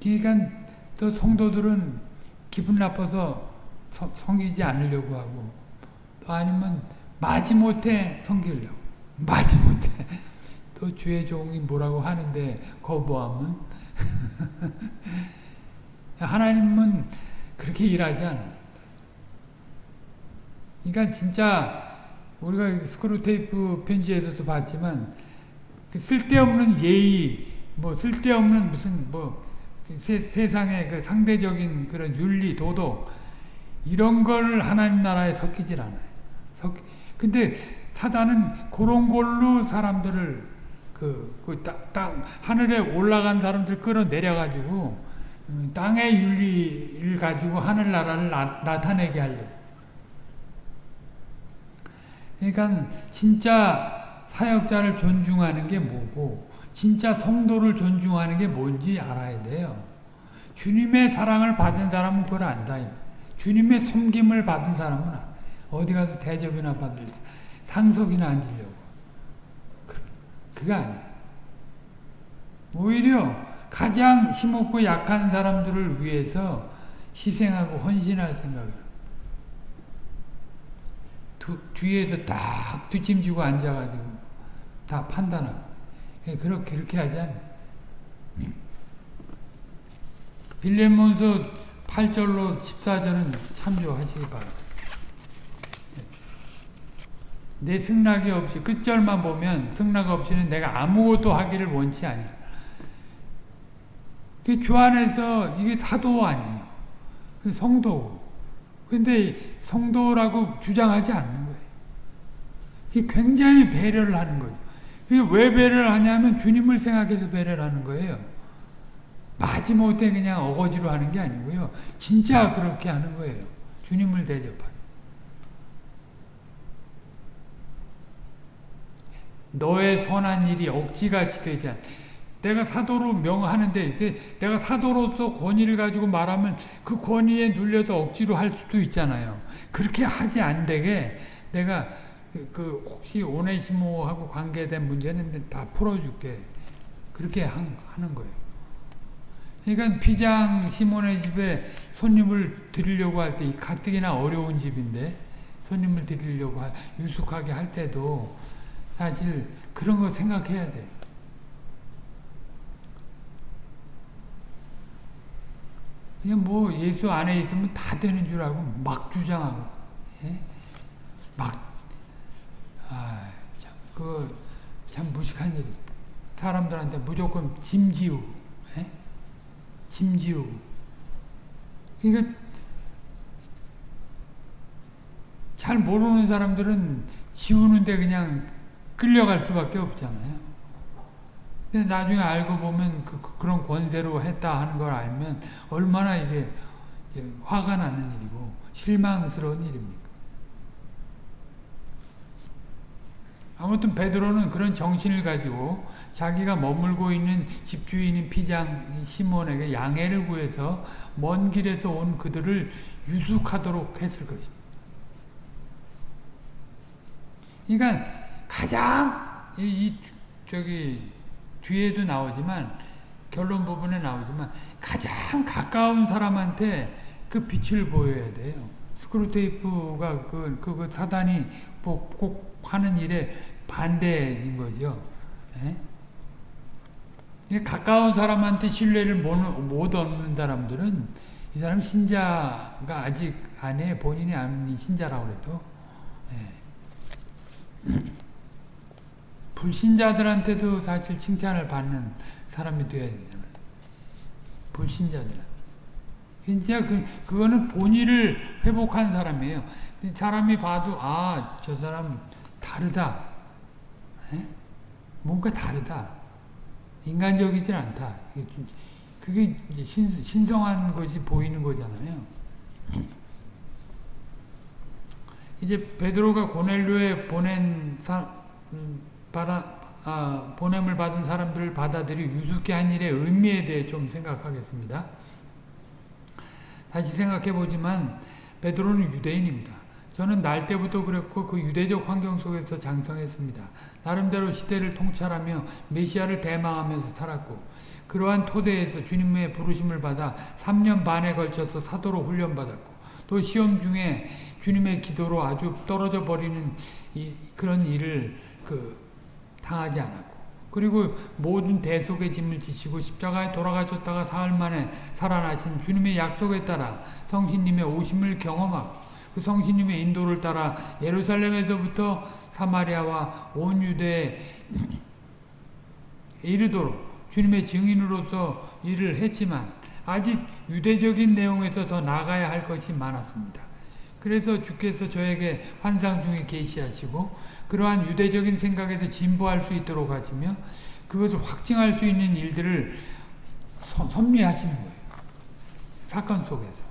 그러니까 또 성도들은 기분 나빠서 서, 섬기지 않으려고 하고 또 아니면 마지못해 섬기려고. 마지못해. 또 주의 종이 뭐라고 하는데 거부하면 하나님은 그렇게 일하지 않아요. 그러니까 진짜 우리가 스크루테이프 편지에서도 봤지만 그 쓸데없는 예의 뭐 쓸데없는 무슨 뭐 세, 세상의 그 상대적인 그런 윤리, 도덕 이런 걸 하나님 나라에 섞이질 않아요. 섞, 근데 사단은 그런 걸로 사람들을 그, 그 땅, 땅, 하늘에 올라간 사람들 끌어내려 가지고 음, 땅의 윤리를 가지고 하늘나라를 나, 타내게 하려고. 그러니까 진짜 사역자를 존중하는 게 뭐고 진짜 성도를 존중하는 게 뭔지 알아야 돼요. 주님의 사랑을 받은 사람은 그걸 안다. 주님의 섬김을 받은 사람은 어디 가서 대접이나 받을 상속이나 앉으려고. 그게 아니야. 오히려 가장 힘없고 약한 사람들을 위해서 희생하고 헌신할 생각을. 두, 뒤에서 딱 뒷짐지고 앉아가지고 다 판단하고. 예, 그렇게, 그렇게 하지 않아. 빌레몬서 8절로 14절은 참조하시기 바랍니다. 내 승낙이 없이 끝절만 보면 승낙 없이는 내가 아무것도 하기를 원치 아니. 주 안에서 이게 사도 아니에요. 성도. 근데 성도라고 주장하지 않는 거예요. 이게 굉장히 배려를 하는 거죠. 왜 배려를 하냐면 주님을 생각해서 배려를 하는 거예요. 마지못해 그냥 어거지로 하는 게 아니고요. 진짜 그렇게 하는 거예요. 주님을 대접하는. 너의 선한 일이 억지같이 되지 않. 내가 사도로 명하는데 내가 사도로서 권위를 가지고 말하면 그 권위에 눌려서 억지로 할 수도 있잖아요. 그렇게 하지 안 되게 내가 그, 그 혹시 오네시모하고 관계된 문제는 다 풀어줄게. 그렇게 한, 하는 거예요. 그러니까 피장 시몬의 집에 손님을 드리려고 할 때 가뜩이나 어려운 집인데 손님을 드리려고 하, 유숙하게 할 때도 사실 그런 거 생각해야 돼. 그냥 뭐 예수 안에 있으면 다 되는 줄 알고 막 주장하고 예? 막 아, 참, 그, 참 무식한 일. 사람들한테 무조건 짐지우, 에? 짐지우. 그러니까, 잘 모르는 사람들은 지우는데 그냥 끌려갈 수밖에 없잖아요. 근데 나중에 알고 보면 그, 그- 그런 권세로 했다 하는 걸 알면 얼마나 이게 화가 나는 일이고 실망스러운 일입니까? 아무튼 베드로는 그런 정신을 가지고 자기가 머물고 있는 집주인인 피장 시몬에게 양해를 구해서 먼 길에서 온 그들을 유숙하도록 했을 것입니다. 그러니까 가장 이, 이 저기 뒤에도 나오지만 결론 부분에 나오지만 가장 가까운 사람한테 그 빛을 보여야 돼요. 스크루테이프가 그, 그, 그 사단이 뭐꼭 하는 일에 반대인 거죠. 예? 가까운 사람한테 신뢰를 못, 못 얻는 사람들은 이 사람 신자가 아직 안에 본인이 아닌 신자라고 그래도 예. 불신자들한테도 사실 칭찬을 받는 사람이 되어야 되잖아요. 불신자들한테. 진짜 그, 그거는 본의를 회복한 사람이에요. 사람이 봐도, 아, 저 사람 다르다. 에? 뭔가 다르다. 인간적이진 않다. 그게 신, 신성한 것이 보이는 거잖아요. 이제 베드로가 고넬료에 보낸 사, 음, 받아, 아, 보냄을 받은 사람들을 받아들이 유숙케 한 일의 의미에 대해 좀 생각하겠습니다. 다시 생각해 보지만 베드로는 유대인입니다. 저는 날 때부터 그랬고 그 유대적 환경 속에서 장성했습니다. 나름대로 시대를 통찰하며 메시아를 대망하면서 살았고 그러한 토대에서 주님의 부르심을 받아 3년 반에 걸쳐서 사도로 훈련받았고 또 시험 중에 주님의 기도로 아주 떨어져 버리는 이, 그런 일을 그 당하지 않았고 그리고 모든 대속의 짐을 지시고 십자가에 돌아가셨다가 사흘 만에 살아나신 주님의 약속에 따라 성신님의 오심을 경험하고 그 성신님의 인도를 따라 예루살렘에서부터 사마리아와 온 유대에 이르도록 주님의 증인으로서 일을 했지만 아직 유대적인 내용에서 더 나가야 할 것이 많았습니다. 그래서 주께서 저에게 환상 중에 계시하시고 그러한 유대적인 생각에서 진보할 수 있도록 하시며 그것을 확증할 수 있는 일들을 선- 섭리하시는 거예요. 사건 속에서.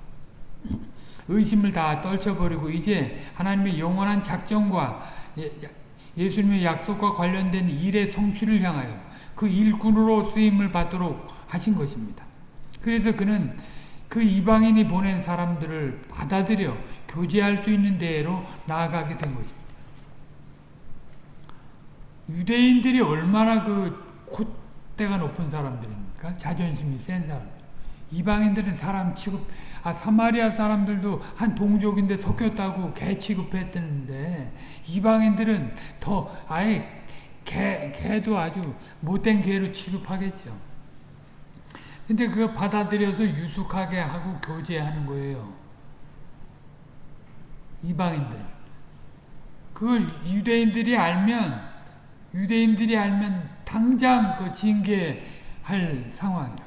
의심을 다 떨쳐버리고 이제 하나님의 영원한 작정과 예- 예수님의 약속과 관련된 일의 성취를 향하여 그 일꾼으로 쓰임을 받도록 하신 것입니다. 그래서 그는 그 이방인이 보낸 사람들을 받아들여 교제할 수 있는 대로 나아가게 된 것입니다. 유대인들이 얼마나 그 콧대가 높은 사람들입니까? 자존심이 센 사람들. 이방인들은 사람 취급, 아, 사마리아 사람들도 한 동족인데 섞였다고 개 취급했는데, 이방인들은 더, 아예 개, 개도 아주 못된 개로 취급하겠죠. 근데 그거 받아들여서 유숙하게 하고 교제하는 거예요. 이방인들. 그걸 유대인들이 알면, 유대인들이 알면 당장 그 징계할 상황이라.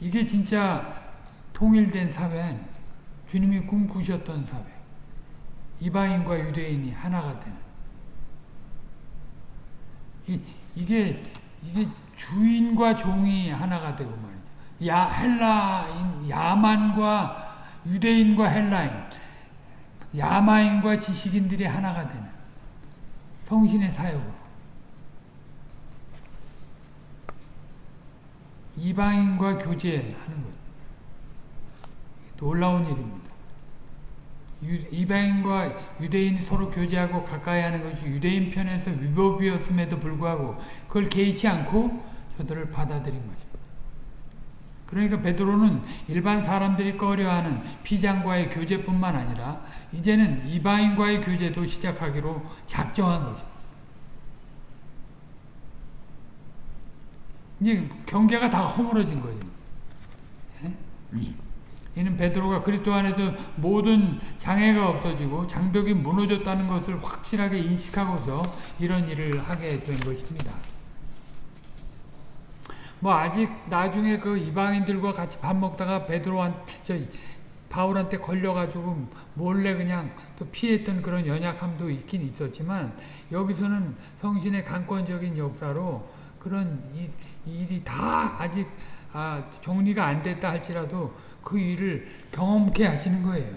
이게 진짜 통일된 사회? 주님이 꿈꾸셨던 사회. 이방인과 유대인이 하나가 되는. 이, 이게, 이게 주인과 종이 하나가 되고 말이죠. 야, 헬라인, 야만과 유대인과 헬라인, 야마인과 지식인들이 하나가 되는 성신의 사역으로. 이방인과 교제하는 것. 놀라운 일입니다. 유, 이방인과 유대인이 서로 교제하고 가까이 하는 것이 유대인 편에서 위법이었음에도 불구하고 그걸 개의치 않고 저들을 받아들인 것입니다. 그러니까 베드로는 일반 사람들이 꺼려하는 피장과의 교제뿐만 아니라 이제는 이방인과의 교제도 시작하기로 작정한 것입니다. 이제 경계가 다 허물어진 거죠. 예? 이는 베드로가 그리스도 안에서 모든 장애가 없어지고 장벽이 무너졌다는 것을 확실하게 인식하고서 이런 일을 하게 된 것입니다. 뭐 아직 나중에 그 이방인들과 같이 밥 먹다가 베드로한 저 바울한테 걸려가지고 몰래 그냥 또 피했던 그런 연약함도 있긴 있었지만 여기서는 성신의 강권적인 역사로 그런 이, 일이 다 아직 아, 정리가 안 됐다 할지라도 그 일을 경험케 하시는 거예요.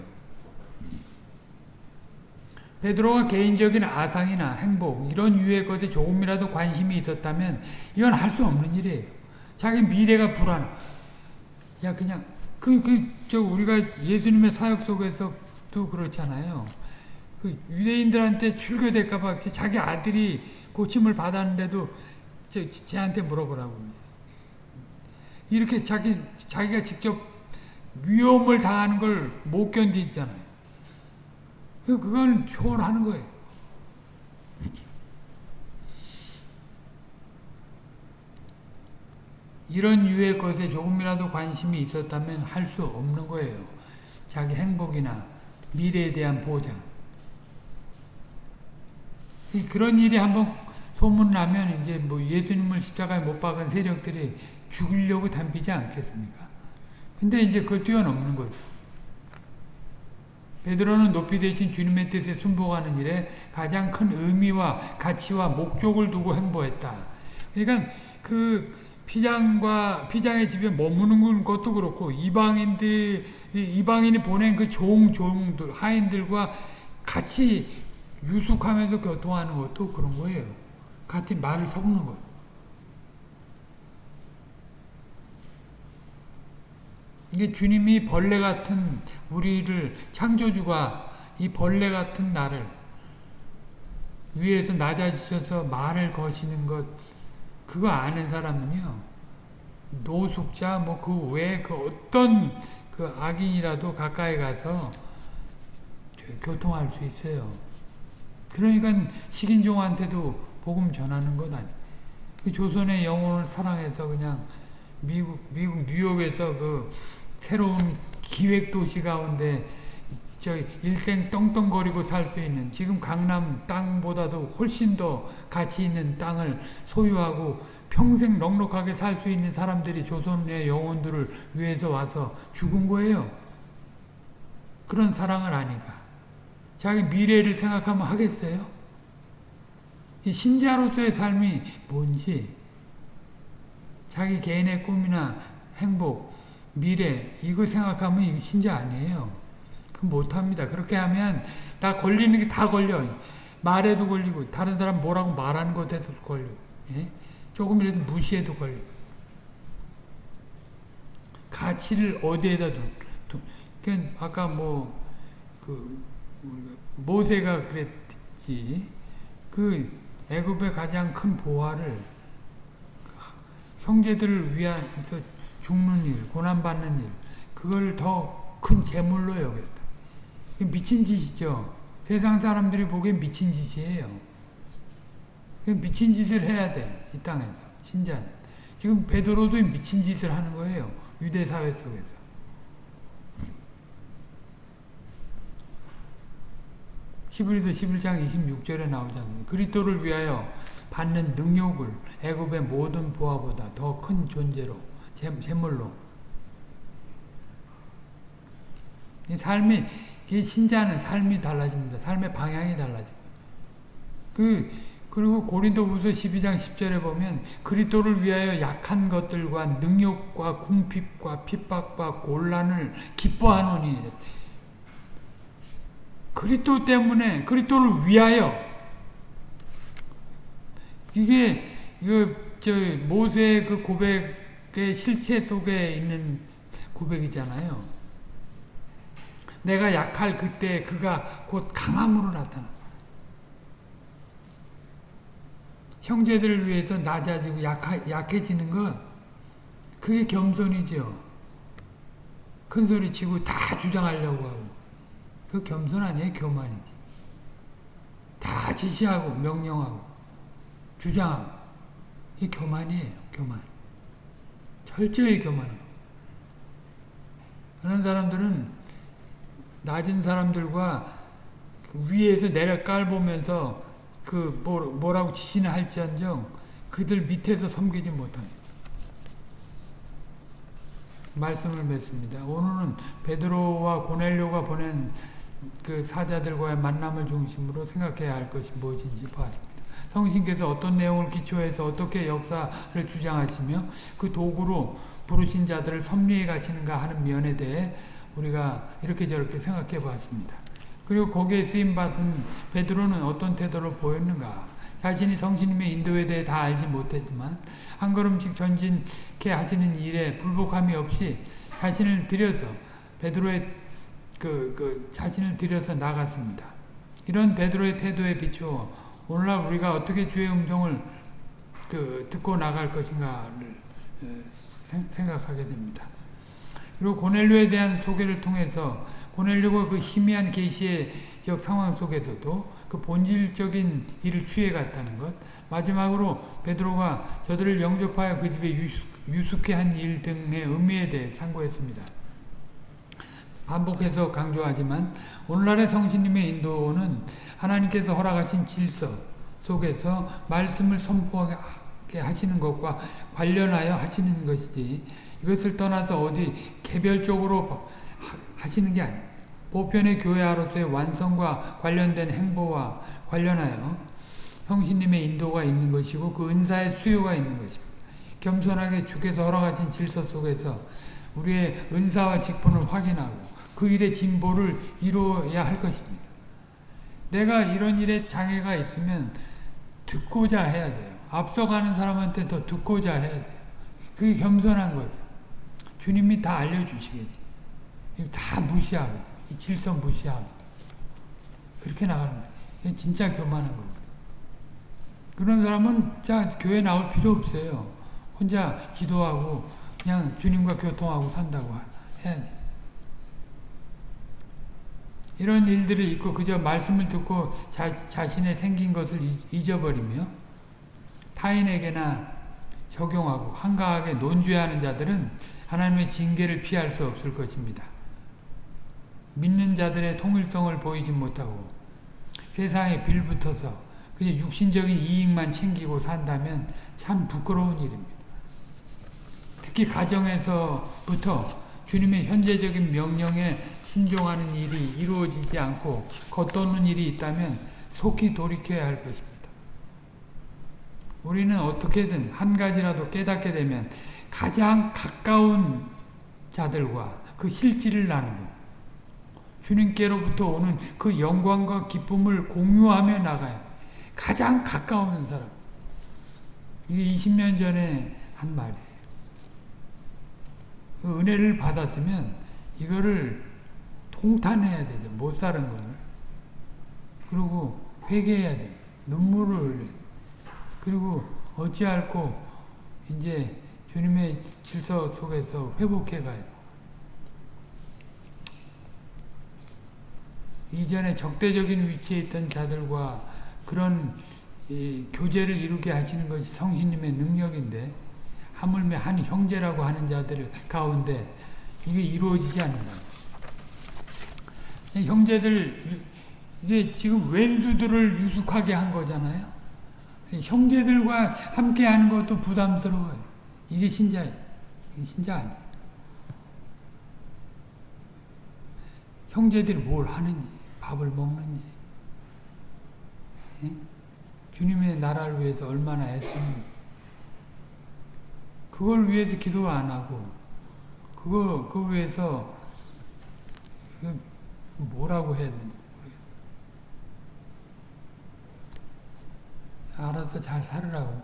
베드로가 개인적인 아상이나 행복 이런 유의 것에 조금이라도 관심이 있었다면 이건 할 수 없는 일이에요. 자기 미래가 불안. 야 그냥 그 그 저 우리가 예수님의 사역 속에서도 그렇잖아요. 그 유대인들한테 출교될까봐 자기 아들이 고침을 받았는데도 저 쟤한테 물어보라고. 이렇게 자기 자기가 직접 위험을 당하는 걸 못 견디잖아요. 그건 초월하는 거예요. 이런 유의 것에 조금이라도 관심이 있었다면 할 수 없는 거예요. 자기 행복이나 미래에 대한 보장. 그런 일이 한번 소문나면 이제 뭐 예수님을 십자가에 못 박은 세력들이 죽이려고 담비지 않겠습니까? 근데 이제 그걸 뛰어넘는 거죠. 베드로는 높이 되신 주님의 뜻에 순복하는 일에 가장 큰 의미와 가치와 목적을 두고 행보했다. 그러니까 그 피장과 피장의 집에 머무는 것도 그렇고 이방인들 이방인이 보낸 그 종 종들 하인들과 같이 유숙하면서 교통하는 것도 그런 거예요. 같이 말을 섞는 거예요. 이게 주님이 벌레 같은 우리를 창조주가 이 벌레 같은 나를 위에서 낮아지셔서 말을 거시는 것 그거 아는 사람은요 노숙자 뭐 그 외에 그 어떤 그 악인이라도 가까이 가서 교통할 수 있어요. 그러니까 식인종한테도 복음 전하는 것 아니. 그 조선의 영혼을 사랑해서 그냥 미국 미국 뉴욕에서 그 새로운 기획 도시 가운데 저 일생 떵떵거리고 살 수 있는 지금 강남 땅보다도 훨씬 더 가치 있는 땅을 소유하고 평생 넉넉하게 살 수 있는 사람들이 조선의 영혼들을 위해서 와서 죽은 거예요. 그런 사랑을 아니까. 자기 미래를 생각하면 하겠어요? 이 신자로서의 삶이 뭔지 자기 개인의 꿈이나 행복, 미래 이거 생각하면 이거 신자 아니에요. 그 못합니다. 그렇게 하면 다 걸리는 게 다 걸려. 말에도 걸리고 다른 사람 뭐라고 말하는 것에도 걸려. 예? 조금이라도 무시해도 걸려. 가치를 어디에다 둔? 둔. 그 아까 뭐 그 모세가 그랬지. 그 애굽의 가장 큰 보화를 형제들을 위해서 죽는 일, 고난받는 일, 그걸 더 큰 재물로 여겼다. 미친 짓이죠. 세상 사람들이 보기엔 미친 짓이에요. 미친 짓을 해야 돼. 이 땅에서. 신자는. 지금 베드로도 미친 짓을 하는 거예요. 유대 사회 속에서. 히브리서 11장 26절에 나오잖아요. 그리스도를 위하여 받는 능욕을 애굽의 모든 보화보다 더 큰 존재로 샘물로 삶이 신자는 삶이 달라집니다. 삶의 방향이 달라져. 그 그리고 고린도후서 12장 10절에 보면 그리스도를 위하여 약한 것들과 능욕과 궁핍과 핍박과 곤란을 기뻐하노니 그리스도 때문에 그리스도를 위하여 이게 이거 저 모세의 그 고백의 실체 속에 있는 고백이잖아요. 내가 약할 그때 그가 곧 강함으로 나타나. 형제들을 위해서 낮아지고 약하, 약해지는 것 그게 겸손이죠. 큰 소리 치고 다 주장하려고 하고 그 겸손 아니에요 교만이지. 다 지시하고 명령하고 주장하고 이 교만이에요 교만. 철저히 교만하고 그런 사람들은 낮은 사람들과 위에서 내려 깔보면서 그 뭐라고 지시나 할지언정 그들 밑에서 섬기지 못합니다. 말씀을 맺습니다. 오늘은 베드로와 고넬료가 보낸 그 사자들과의 만남을 중심으로 생각해야 할 것이 무엇인지 보았습니다. 성신께서 어떤 내용을 기초해서 어떻게 역사를 주장하시며 그 도구로 부르신 자들을 섭리에 가치는가 하는 면에 대해 우리가 이렇게 저렇게 생각해 보았습니다. 그리고 거기에 쓰임받은 베드로는 어떤 태도를 보였는가 자신이 성신님의 인도에 대해 다 알지 못했지만 한 걸음씩 전진케 하시는 일에 불복함이 없이 자신을 들여서 베드로의 그, 그 자신을 들여서 나갔습니다. 이런 베드로의 태도에 비추어 오늘날 우리가 어떻게 주의 음성을 그 듣고 나갈 것인가를 생각하게 됩니다. 그리고 고넬료에 대한 소개를 통해서 고넬료가 그 희미한 계시의 상황 속에서도 그 본질적인 일을 취해갔다는 것 마지막으로 베드로가 저들을 영접하여 그 집에 유숙, 해한 일 등의 의미에 대해 상고했습니다. 반복해서 강조하지만 오늘날의 성신님의 인도는 하나님께서 허락하신 질서 속에서 말씀을 선포하게 하시는 것과 관련하여 하시는 것이지 이것을 떠나서 어디 개별적으로 하시는 게 아닙니다. 보편의 교회하로서의 완성과 관련된 행보와 관련하여 성신님의 인도가 있는 것이고 그 은사의 수요가 있는 것입니다. 겸손하게 주께서 허락하신 질서 속에서 우리의 은사와 직분을 확인하고 그 일의 진보를 이루어야 할 것입니다. 내가 이런 일에 장애가 있으면 듣고자 해야 돼요. 앞서가는 사람한테 더 듣고자 해야 돼요. 그게 겸손한 거죠. 주님이 다 알려주시겠지. 다 무시하고, 이 질서 무시하고. 그렇게 나가는 거예요. 진짜 교만한 거예요. 그런 사람은 자 교회 나올 필요 없어요. 혼자 기도하고 그냥 주님과 교통하고 산다고 해야 돼. 이런 일들을 잊고 그저 말씀을 듣고 자, 자신의 생긴 것을 잊어버리며 타인에게나 적용하고 한가하게 논죄하는 자들은 하나님의 징계를 피할 수 없을 것입니다. 믿는 자들의 통일성을 보이지 못하고 세상에 빌붙어서 그냥 육신적인 이익만 챙기고 산다면 참 부끄러운 일입니다. 특히 가정에서부터 주님의 현재적인 명령에 순종하는 일이 이루어지지 않고 겉도는 일이 있다면 속히 돌이켜야 할 것입니다. 우리는 어떻게든 한 가지라도 깨닫게 되면 가장 가까운 자들과 그 실질을 나누고 주님께로부터 오는 그 영광과 기쁨을 공유하며 나가요. 가장 가까운 사람. 이게 20년 전에 한 말이에요. 그 은혜를 받았으면 이거를 통탄해야 되죠. 못 사는 걸. 그리고 회개해야 돼. 눈물을 흘려. 그리고 어찌할고 이제 주님의 질서 속에서 회복해 가요. 이전에 적대적인 위치에 있던 자들과 그런 교제를 이루게 하시는 것이 성신님의 능력인데 하물며 한 형제라고 하는 자들 가운데 이게 이루어지지 않는 거예요. 형제들 이게 지금 왼수들을 유숙하게 한 거잖아요. 형제들과 함께 하는 것도 부담스러워요. 이게 신자예요. 이게 신자 아니에요. 형제들이 뭘 하는지, 밥을 먹는지, 예? 주님의 나라를 위해서 얼마나 애쓰는지, 그걸 위해서 기도 안 하고, 그거, 그 위해서, 뭐라고 해야 되나 알아서 잘 살으라고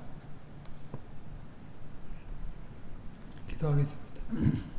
기도하겠습니다.